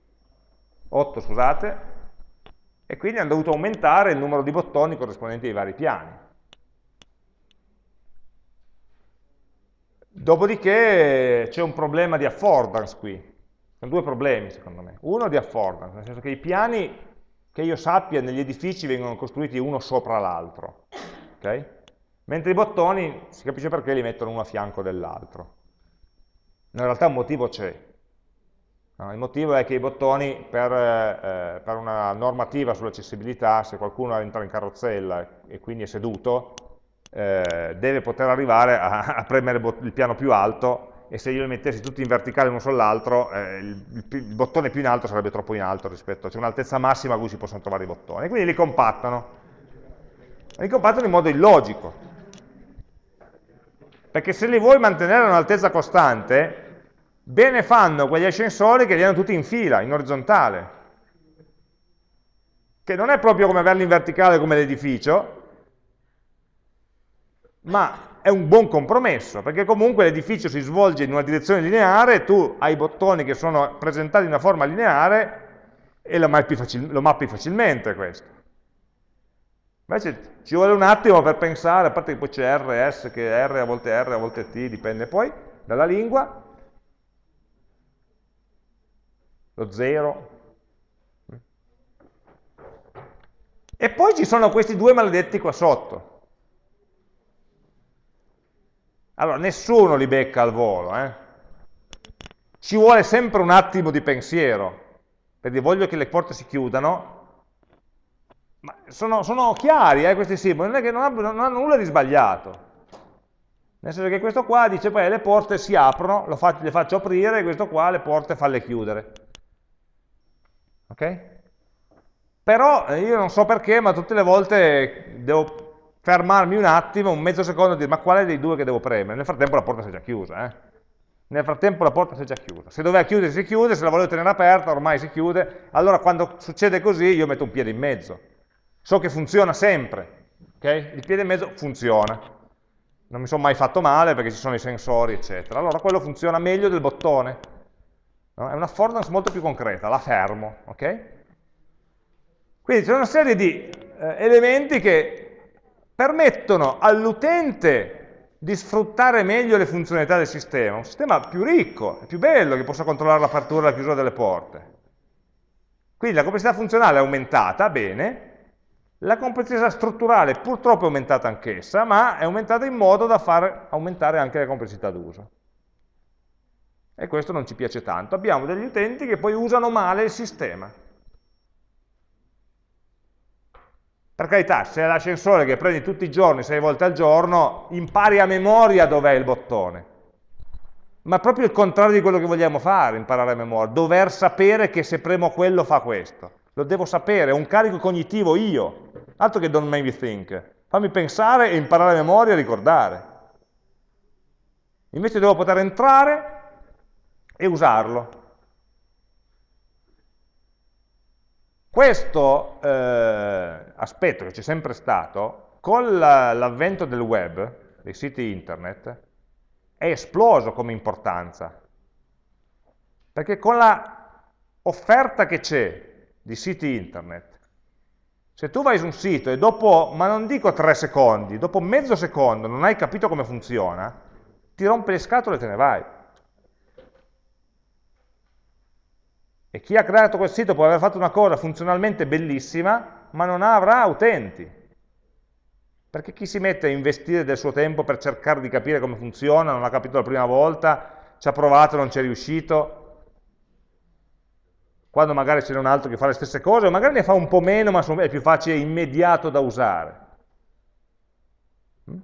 8 scusate, e quindi hanno dovuto aumentare il numero di bottoni corrispondenti ai vari piani. Dopodiché c'è un problema di affordance qui, sono due problemi secondo me. Uno di affordance, nel senso che i piani che io sappia negli edifici vengono costruiti uno sopra l'altro, okay? mentre i bottoni si capisce perché li mettono uno a fianco dell'altro. In realtà un motivo c'è, Il motivo è che i bottoni, per, eh, per una normativa sull'accessibilità, se qualcuno entra in carrozzella e quindi è seduto, eh, deve poter arrivare a, a premere il piano più alto e se io li mettessi tutti in verticale l'uno sull'altro, eh, il, il, bottone più in alto sarebbe troppo in alto rispetto, c'è un'altezza massima a cui si possono trovare i bottoni, quindi li compattano. Li compattano in modo illogico, perché se li vuoi mantenere a un'altezza costante, Bene fanno quegli ascensori che li hanno tutti in fila, in orizzontale, che non è proprio come averli in verticale come l'edificio, ma è un buon compromesso, perché comunque l'edificio si svolge in una direzione lineare, tu hai i bottoni che sono presentati in una forma lineare e lo mappi, facil lo mappi facilmente questo. Invece ci vuole un attimo per pensare, a parte che poi c'è R, S, che R a volte R, a volte T, dipende poi dalla lingua, lo 0. E poi ci sono questi due maledetti qua sotto. Allora, nessuno li becca al volo, eh? Ci vuole sempre un attimo di pensiero, perché voglio che le porte si chiudano, ma sono, sono chiari eh, questi simboli, non è che non hanno, non hanno nulla di sbagliato. Nel senso che questo qua dice, poi le porte si aprono, faccio, le faccio aprire, e questo qua le porte falle chiudere. Ok? Però eh, io non so perché, ma tutte le volte devo fermarmi un attimo, un mezzo secondo e dire ma quale dei due che devo premere? Nel frattempo la porta si è già chiusa. Eh? Nel frattempo la porta si è già chiusa. Se doveva chiudere si chiude, se la volevo tenere aperta ormai si chiude. Allora quando succede così io metto un piede in mezzo. So che funziona sempre. Okay? Il piede in mezzo funziona. Non mi sono mai fatto male perché ci sono i sensori, eccetera. Allora quello funziona meglio del bottone No? È una affordance molto più concreta, la fermo. Okay? Quindi c'è una serie di eh, elementi che permettono all'utente di sfruttare meglio le funzionalità del sistema, un sistema più ricco, più bello, che possa controllare l'apertura e la chiusura delle porte. Quindi la complessità funzionale è aumentata, bene, la complessità strutturale purtroppo è aumentata anch'essa, ma è aumentata in modo da far aumentare anche la complessità d'uso. E questo non ci piace tanto. Abbiamo degli utenti che poi usano male il sistema. Per carità, se è l'ascensore che prendi tutti i giorni, sei volte al giorno, impari a memoria dov'è il bottone. Ma proprio il contrario di quello che vogliamo fare, imparare a memoria, dover sapere che se premo quello fa questo. Lo devo sapere, è un carico cognitivo io, altro che don't make me think. Fammi pensare e imparare a memoria e ricordare. Invece devo poter entrare e usarlo. Questo eh, aspetto che c'è sempre stato, con l'avvento del web, dei siti internet, è esploso come importanza. Perché con la offerta che c'è di siti internet, se tu vai su un sito e dopo, ma non dico tre secondi, dopo mezzo secondo non hai capito come funziona, ti rompe le scatole e te ne vai. E chi ha creato quel sito può aver fatto una cosa funzionalmente bellissima, ma non avrà utenti. Perché chi si mette a investire del suo tempo per cercare di capire come funziona, non l'ha capito la prima volta, ci ha provato, non ci è riuscito, quando magari c'è un altro che fa le stesse cose, o magari ne fa un po' meno, ma è più facile e immediato da usare. Mm?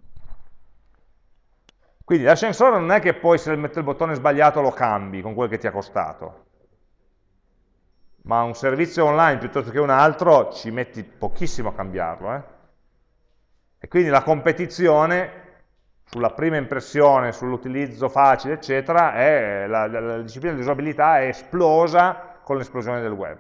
Quindi l'ascensore non è che poi se mette il bottone sbagliato lo cambi con quel che ti ha costato ma un servizio online piuttosto che un altro ci metti pochissimo a cambiarlo. Eh? E quindi la competizione sulla prima impressione, sull'utilizzo facile, eccetera, è, la, la, la disciplina dell'usabilità è esplosa con l'esplosione del web.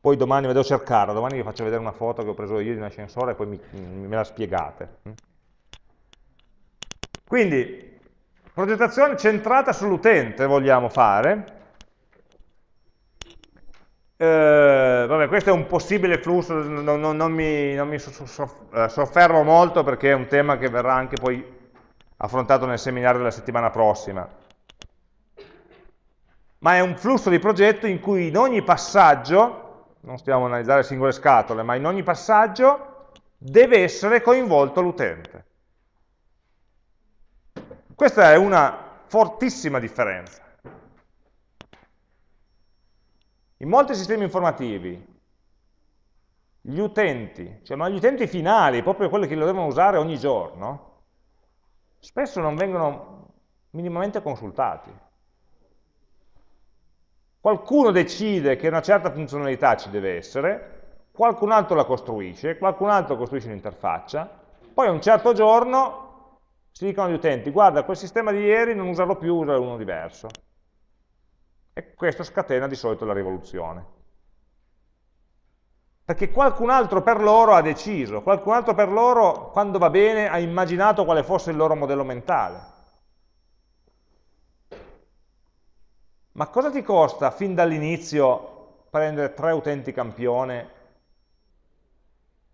Poi domani vado a cercarla, domani vi faccio vedere una foto che ho preso io di un ascensore e poi mi, me la spiegate. Quindi, Progettazione centrata sull'utente vogliamo fare. Eh, vabbè, questo è un possibile flusso, non, non, non mi, non mi eh, soffermo molto perché è un tema che verrà anche poi affrontato nel seminario della settimana prossima. Ma è un flusso di progetto in cui in ogni passaggio, non stiamo a analizzare singole scatole, ma in ogni passaggio deve essere coinvolto l'utente. Questa è una fortissima differenza. In molti sistemi informativi gli utenti, cioè ma gli utenti finali, proprio quelli che lo devono usare ogni giorno, spesso non vengono minimamente consultati. Qualcuno decide che una certa funzionalità ci deve essere, qualcun altro la costruisce, qualcun altro costruisce un'interfaccia, poi un certo giorno si dicono agli utenti, guarda, quel sistema di ieri non usarlo più, usare uno diverso. E questo scatena di solito la rivoluzione. Perché qualcun altro per loro ha deciso, qualcun altro per loro, quando va bene, ha immaginato quale fosse il loro modello mentale. Ma cosa ti costa fin dall'inizio prendere tre utenti campione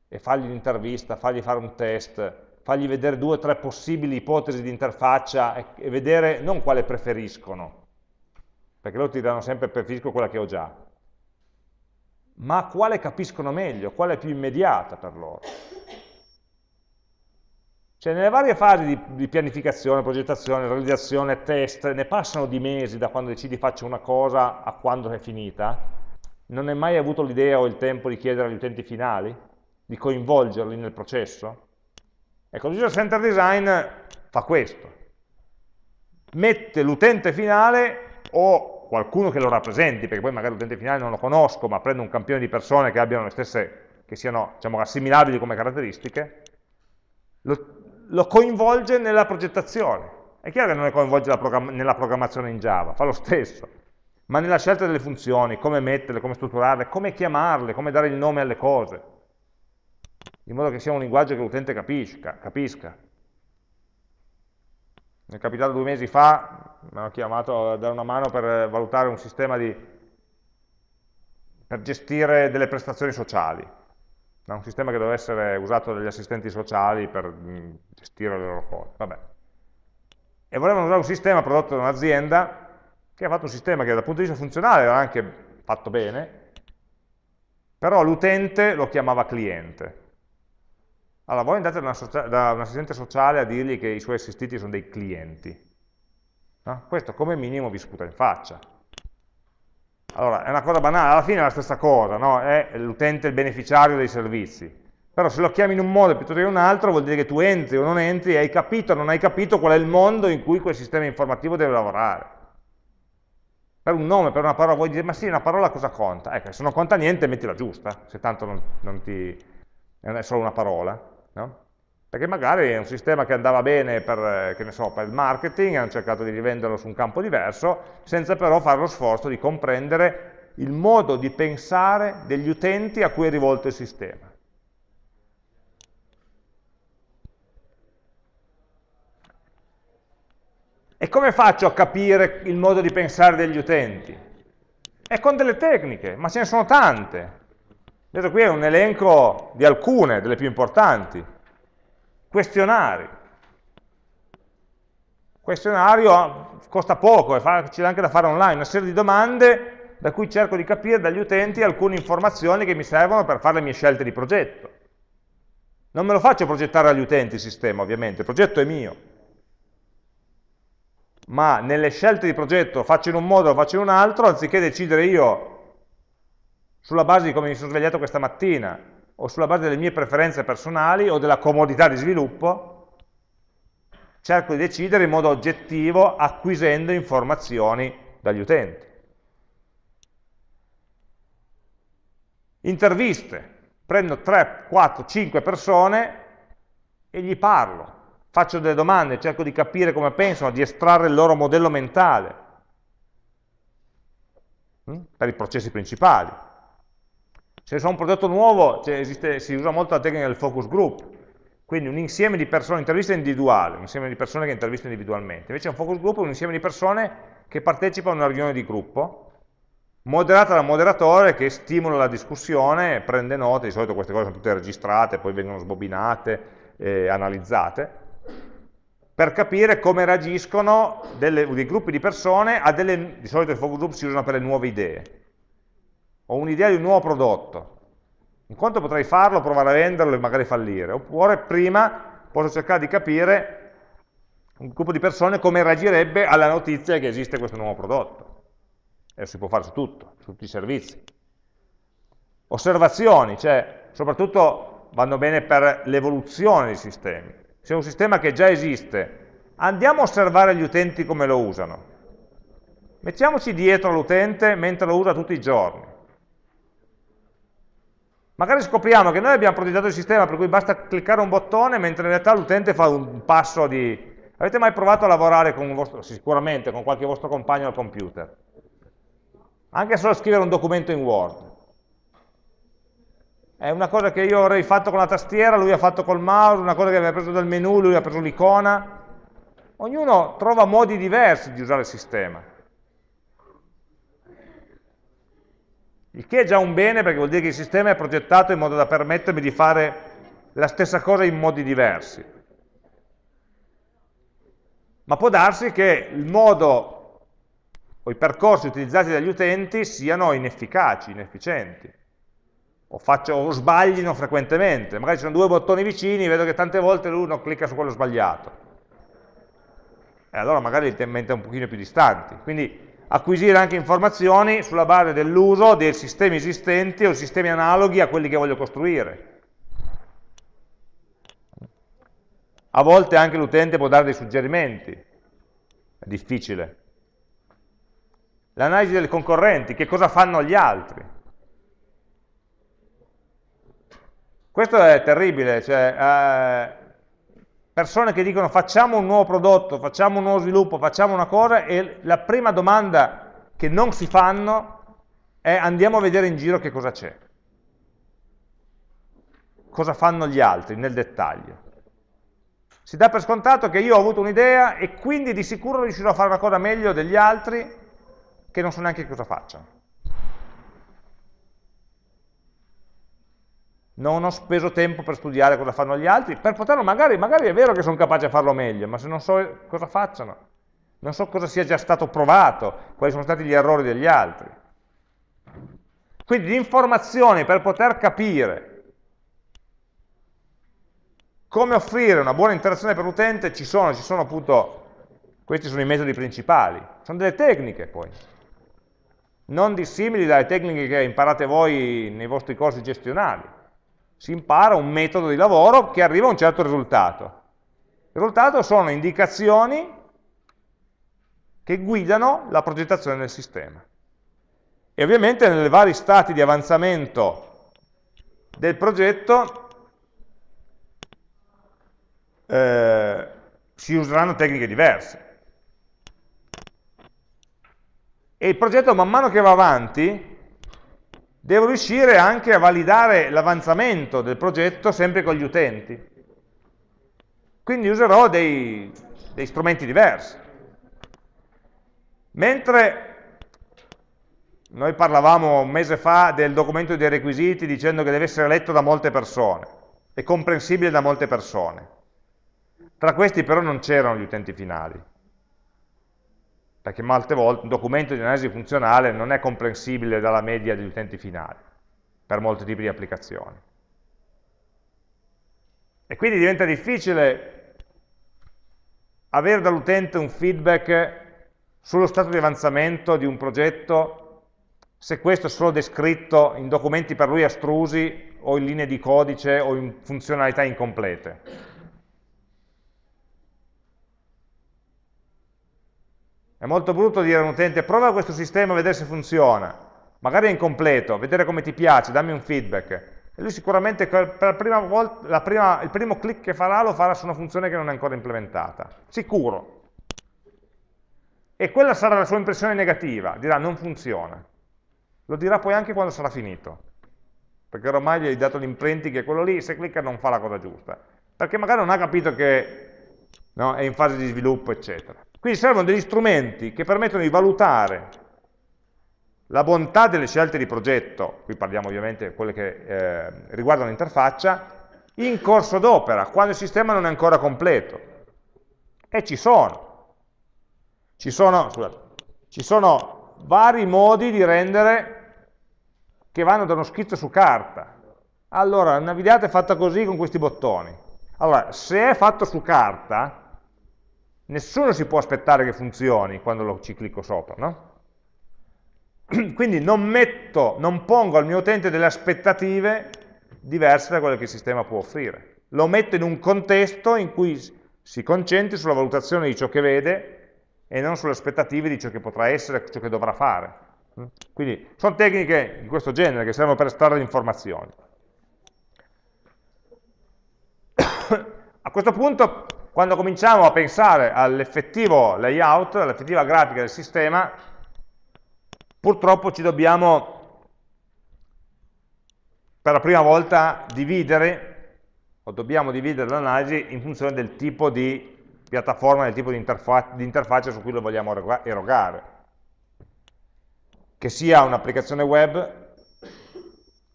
e fargli un'intervista, fargli fare un test, fargli vedere due o tre possibili ipotesi di interfaccia e, e vedere non quale preferiscono, perché loro ti diranno sempre preferisco quella che ho già, ma quale capiscono meglio, quale è più immediata per loro. Cioè nelle varie fasi di, di, pianificazione, progettazione, realizzazione, test, ne passano di mesi da quando decidi faccio una cosa a quando è finita, non hai mai avuto l'idea o il tempo di chiedere agli utenti finali, di coinvolgerli nel processo? Ecco, l'user center design fa questo. Mette l'utente finale o qualcuno che lo rappresenti, perché poi magari l'utente finale non lo conosco, ma prendo un campione di persone che abbiano le stesse, che siano diciamo, assimilabili come caratteristiche, lo, lo coinvolge nella progettazione. È chiaro che non è coinvolge programma nella programmazione in Java, fa lo stesso, ma nella scelta delle funzioni, come metterle, come strutturarle, come chiamarle, come dare il nome alle cose in modo che sia un linguaggio che l'utente capisca, capisca. mi è capitato due mesi fa, mi hanno chiamato a dare una mano per valutare un sistema di, per gestire delle prestazioni sociali, un sistema che doveva essere usato dagli assistenti sociali per mm, gestire le loro cose. Vabbè. E volevano usare un sistema prodotto da un'azienda che ha fatto un sistema che dal punto di vista funzionale era anche fatto bene, però l'utente lo chiamava cliente. Allora, voi andate da, un assistente sociale a dirgli che i suoi assistiti sono dei clienti. No? Questo come minimo vi sputa in faccia. Allora, è una cosa banale, alla fine è la stessa cosa, no? è l'utente il beneficiario dei servizi. Però se lo chiami in un modo piuttosto che in un altro vuol dire che tu entri o non entri, hai capito o non hai capito qual è il mondo in cui quel sistema informativo deve lavorare. Per un nome, per una parola, vuoi dire, ma sì, una parola cosa conta? Ecco, se non conta niente, mettila giusta, se tanto non, non ti, è solo una parola no? perché magari è un sistema che andava bene per, so, per, il marketing, hanno cercato di rivenderlo su un campo diverso, senza però fare lo sforzo di comprendere il modo di pensare degli utenti a cui è rivolto il sistema. E come faccio a capire il modo di pensare degli utenti? È con delle tecniche, ma ce ne sono tante. Vedete qui è un elenco di alcune, delle più importanti. Questionari. Questionario costa poco, è facile anche da fare online, una serie di domande da cui cerco di capire dagli utenti alcune informazioni che mi servono per fare le mie scelte di progetto. Non me lo faccio progettare agli utenti il sistema, ovviamente, il progetto è mio. Ma nelle scelte di progetto faccio in un modo o faccio in un altro, anziché decidere io sulla base di come mi sono svegliato questa mattina, o sulla base delle mie preferenze personali o della comodità di sviluppo, cerco di decidere in modo oggettivo acquisendo informazioni dagli utenti. Interviste, prendo 3, 4, 5 persone e gli parlo, faccio delle domande, cerco di capire come pensano, di estrarre il loro modello mentale hm, per i processi principali. Se so un prodotto nuovo esiste, si usa molto la tecnica del focus group, quindi un insieme di persone, intervista individuale, un insieme di persone che intervisto individualmente. Invece un focus group è un insieme di persone che partecipano a una riunione di gruppo, moderata dal moderatore che stimola la discussione, prende note, di solito queste cose sono tutte registrate, poi vengono sbobinate, e analizzate, per capire come reagiscono delle, dei gruppi di persone a delle, di solito i focus group si usano per le nuove idee, ho un'idea di un nuovo prodotto, in quanto potrei farlo, provare a venderlo e magari fallire, oppure prima posso cercare di capire un gruppo di persone come reagirebbe alla notizia che esiste questo nuovo prodotto. E si può fare su tutto, su tutti i servizi. Osservazioni, cioè soprattutto vanno bene per l'evoluzione dei sistemi. Se è un sistema che già esiste, andiamo a osservare gli utenti come lo usano. Mettiamoci dietro all'utente mentre lo usa tutti i giorni. Magari scopriamo che noi abbiamo progettato il sistema per cui basta cliccare un bottone, mentre in realtà l'utente fa un passo di... Avete mai provato a lavorare con vostro, sicuramente con qualche vostro compagno al computer? Anche solo scrivere un documento in Word. È una cosa che io avrei fatto con la tastiera, lui ha fatto col mouse, una cosa che aveva preso dal menu, lui ha preso l'icona. Ognuno trova modi diversi di usare il sistema. Il che è già un bene perché vuol dire che il sistema è progettato in modo da permettermi di fare la stessa cosa in modi diversi. Ma può darsi che il modo o i percorsi utilizzati dagli utenti siano inefficaci, inefficienti, o, faccio, o sbaglino frequentemente. Magari ci sono due bottoni vicini, vedo che tante volte l'uno clicca su quello sbagliato. E allora magari li mette un pochino più distanti. Quindi acquisire anche informazioni sulla base dell'uso dei sistemi esistenti o sistemi analoghi a quelli che voglio costruire. A volte anche l'utente può dare dei suggerimenti, è difficile. L'analisi dei concorrenti, che cosa fanno gli altri. Questo è terribile, cioè, eh, persone che dicono facciamo un nuovo prodotto, facciamo un nuovo sviluppo, facciamo una cosa e la prima domanda che non si fanno è andiamo a vedere in giro che cosa c'è. Cosa fanno gli altri nel dettaglio. Si dà per scontato che io ho avuto un'idea e quindi di sicuro riuscirò a fare una cosa meglio degli altri che non so neanche cosa facciano. Non ho speso tempo per studiare cosa fanno gli altri, per poterlo, magari, magari è vero che sono capace di farlo meglio, ma se non so cosa facciano, non so cosa sia già stato provato, quali sono stati gli errori degli altri. Quindi di informazioni per poter capire come offrire una buona interazione per l'utente ci sono, ci sono appunto, questi sono i metodi principali, sono delle tecniche poi, non dissimili dalle tecniche che imparate voi nei vostri corsi gestionali si impara un metodo di lavoro che arriva a un certo risultato. Il risultato sono indicazioni che guidano la progettazione del sistema. E ovviamente nei vari stati di avanzamento del progetto eh, si useranno tecniche diverse. E il progetto man mano che va avanti devo riuscire anche a validare l'avanzamento del progetto sempre con gli utenti. Quindi userò dei, dei strumenti diversi. Mentre noi parlavamo un mese fa del documento dei requisiti dicendo che deve essere letto da molte persone e comprensibile da molte persone. Tra questi però non c'erano gli utenti finali perché molte volte un documento di analisi funzionale non è comprensibile dalla media degli utenti finali, per molti tipi di applicazioni. E quindi diventa difficile avere dall'utente un feedback sullo stato di avanzamento di un progetto se questo è solo descritto in documenti per lui astrusi o in linee di codice o in funzionalità incomplete. È molto brutto dire a un utente prova questo sistema a vedere se funziona, magari è incompleto, vedere come ti piace, dammi un feedback. E lui sicuramente per la prima volta, la prima, il primo clic che farà lo farà su una funzione che non è ancora implementata, sicuro. E quella sarà la sua impressione negativa, dirà non funziona. Lo dirà poi anche quando sarà finito, perché ormai gli hai dato l'imprinting che quello lì, se clicca non fa la cosa giusta, perché magari non ha capito che no, è in fase di sviluppo, eccetera. Quindi servono degli strumenti che permettono di valutare la bontà delle scelte di progetto, qui parliamo ovviamente di quelle che eh, riguardano l'interfaccia, in corso d'opera, quando il sistema non è ancora completo. E ci sono. Ci sono, scusate, ci sono vari modi di rendere che vanno da uno schizzo su carta. Allora, una videata è fatta così con questi bottoni. Allora, se è fatto su carta, nessuno si può aspettare che funzioni quando lo, ci clicco sopra, no? Quindi non metto, non pongo al mio utente delle aspettative diverse da quelle che il sistema può offrire. Lo metto in un contesto in cui si concentri sulla valutazione di ciò che vede e non sulle aspettative di ciò che potrà essere, ciò che dovrà fare. Quindi sono tecniche di questo genere che servono per estrarre informazioni. A questo punto quando cominciamo a pensare all'effettivo layout, all'effettiva grafica del sistema, purtroppo ci dobbiamo per la prima volta dividere, o dobbiamo dividere l'analisi in funzione del tipo di piattaforma, del tipo di, interfa di interfaccia su cui lo vogliamo erogare. Che sia un'applicazione web,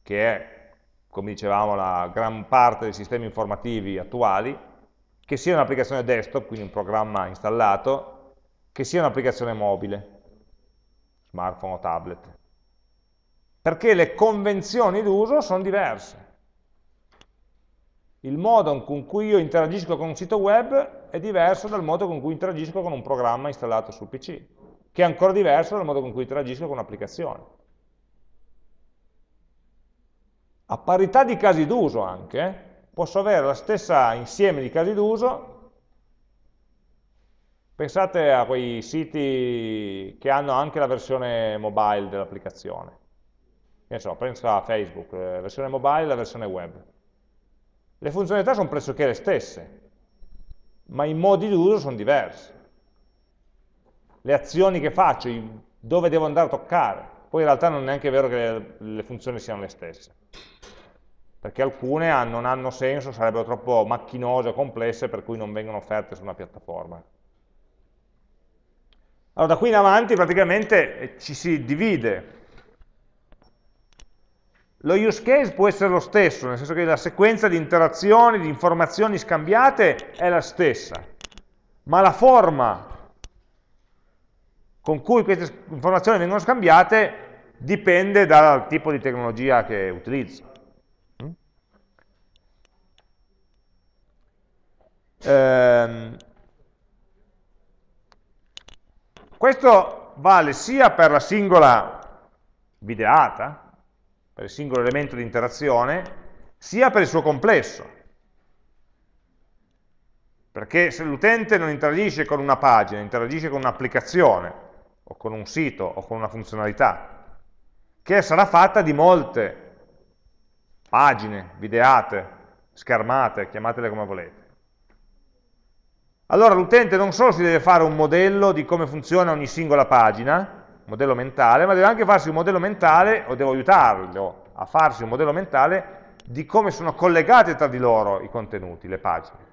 che è, come dicevamo, la gran parte dei sistemi informativi attuali, che sia un'applicazione desktop, quindi un programma installato, che sia un'applicazione mobile, smartphone o tablet. Perché le convenzioni d'uso sono diverse. Il modo con cui io interagisco con un sito web è diverso dal modo con cui interagisco con un programma installato sul PC, che è ancora diverso dal modo con cui interagisco con un'applicazione. A parità di casi d'uso anche, posso avere lo stesso insieme di casi d'uso, pensate a quei siti che hanno anche la versione mobile dell'applicazione, so, penso a Facebook, la eh, versione mobile e la versione web. Le funzionalità sono pressoché le stesse, ma i modi d'uso sono diversi. Le azioni che faccio, dove devo andare a toccare, poi in realtà non è neanche vero che le funzioni siano le stesse. Perché alcune non hanno senso, sarebbero troppo macchinose o complesse, per cui non vengono offerte su una piattaforma. Allora, da qui in avanti praticamente eh, ci si divide. Lo use case può essere lo stesso, nel senso che la sequenza di interazioni, di informazioni scambiate è la stessa, ma la forma con cui queste informazioni vengono scambiate dipende dal tipo di tecnologia che utilizzo. Ehm, questo vale sia per la singola videata, per il singolo elemento di interazione, sia per il suo complesso. Perché se l'utente non interagisce con una pagina, interagisce con un'applicazione, o con un sito o con una funzionalità, che sarà fatta di molte pagine, videate, schermate, chiamatele come volete. Allora l'utente non solo si deve fare un modello di come funziona ogni singola pagina, modello mentale, ma deve anche farsi un modello mentale, o devo aiutarlo a farsi un modello mentale, di come sono collegati tra di loro i contenuti, le pagine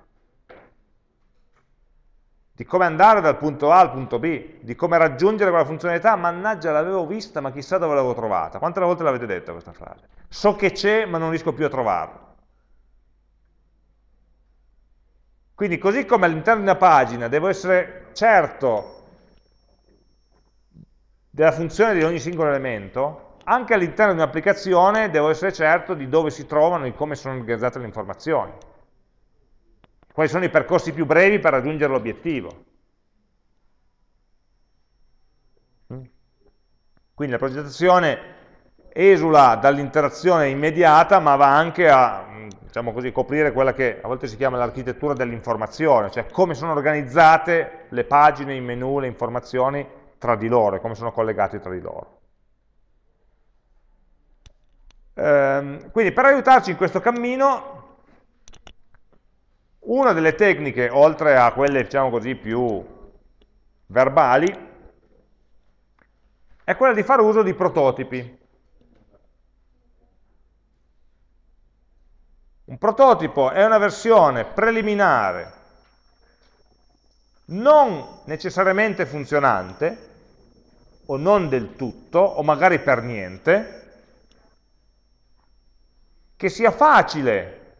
di come andare dal punto A al punto B, di come raggiungere quella funzionalità, mannaggia l'avevo vista ma chissà dove l'avevo trovata. Quante volte l'avete detta questa frase? So che c'è ma non riesco più a trovarla. Quindi così come all'interno di una pagina devo essere certo della funzione di ogni singolo elemento, anche all'interno di un'applicazione devo essere certo di dove si trovano e come sono organizzate le informazioni quali sono i percorsi più brevi per raggiungere l'obiettivo. Quindi la progettazione esula dall'interazione immediata, ma va anche a diciamo così, coprire quella che a volte si chiama l'architettura dell'informazione, cioè come sono organizzate le pagine, i menu, le informazioni tra di loro, come sono collegate tra di loro. Ehm, quindi per aiutarci in questo cammino una delle tecniche, oltre a quelle diciamo così, più verbali, è quella di fare uso di prototipi. Un prototipo è una versione preliminare, non necessariamente funzionante, o non del tutto, o magari per niente, che sia facile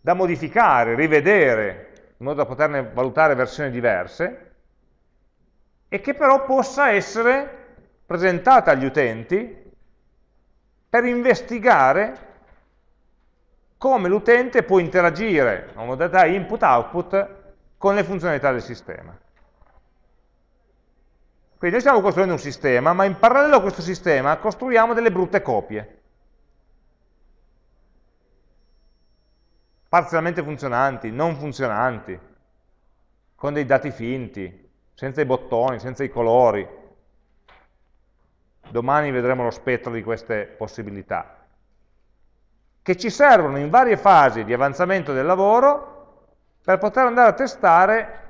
da modificare, rivedere, in modo da poterne valutare versioni diverse, e che però possa essere presentata agli utenti per investigare come l'utente può interagire a modalità input-output con le funzionalità del sistema. Quindi noi stiamo costruendo un sistema, ma in parallelo a questo sistema costruiamo delle brutte copie. parzialmente funzionanti, non funzionanti, con dei dati finti, senza i bottoni, senza i colori. Domani vedremo lo spettro di queste possibilità, che ci servono in varie fasi di avanzamento del lavoro per poter andare a testare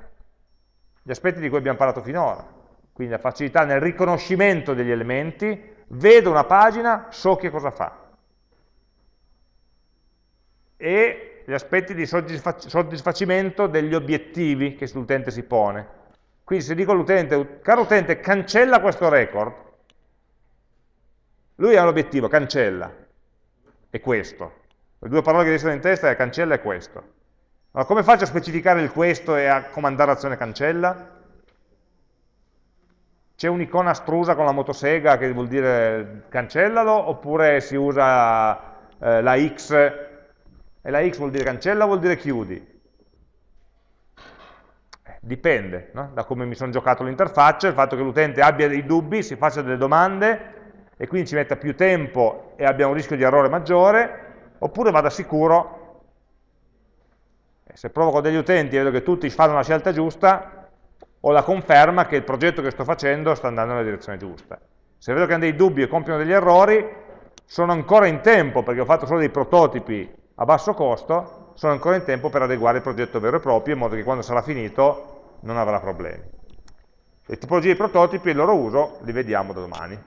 gli aspetti di cui abbiamo parlato finora. Quindi la facilità nel riconoscimento degli elementi, vedo una pagina, so che cosa fa. E gli aspetti di soddisfacimento degli obiettivi che l'utente si pone. Quindi se dico all'utente, caro utente, cancella questo record, lui ha l'obiettivo, cancella, è questo. Le due parole che restano in testa è cancella e questo. Allora come faccio a specificare il questo e a comandare l'azione cancella? C'è un'icona astrusa con la motosega che vuol dire cancellalo, oppure si usa eh, la X e la x vuol dire cancella o vuol dire chiudi? Eh, dipende no? da come mi sono giocato l'interfaccia, il fatto che l'utente abbia dei dubbi, si faccia delle domande e quindi ci metta più tempo e abbia un rischio di errore maggiore, oppure vada sicuro, se provo con degli utenti e vedo che tutti fanno la scelta giusta, ho la conferma che il progetto che sto facendo sta andando nella direzione giusta. Se vedo che hanno dei dubbi e compiono degli errori, sono ancora in tempo perché ho fatto solo dei prototipi a basso costo, sono ancora in tempo per adeguare il progetto vero e proprio, in modo che quando sarà finito non avrà problemi. Le tipologie di prototipi e il loro uso li vediamo da domani.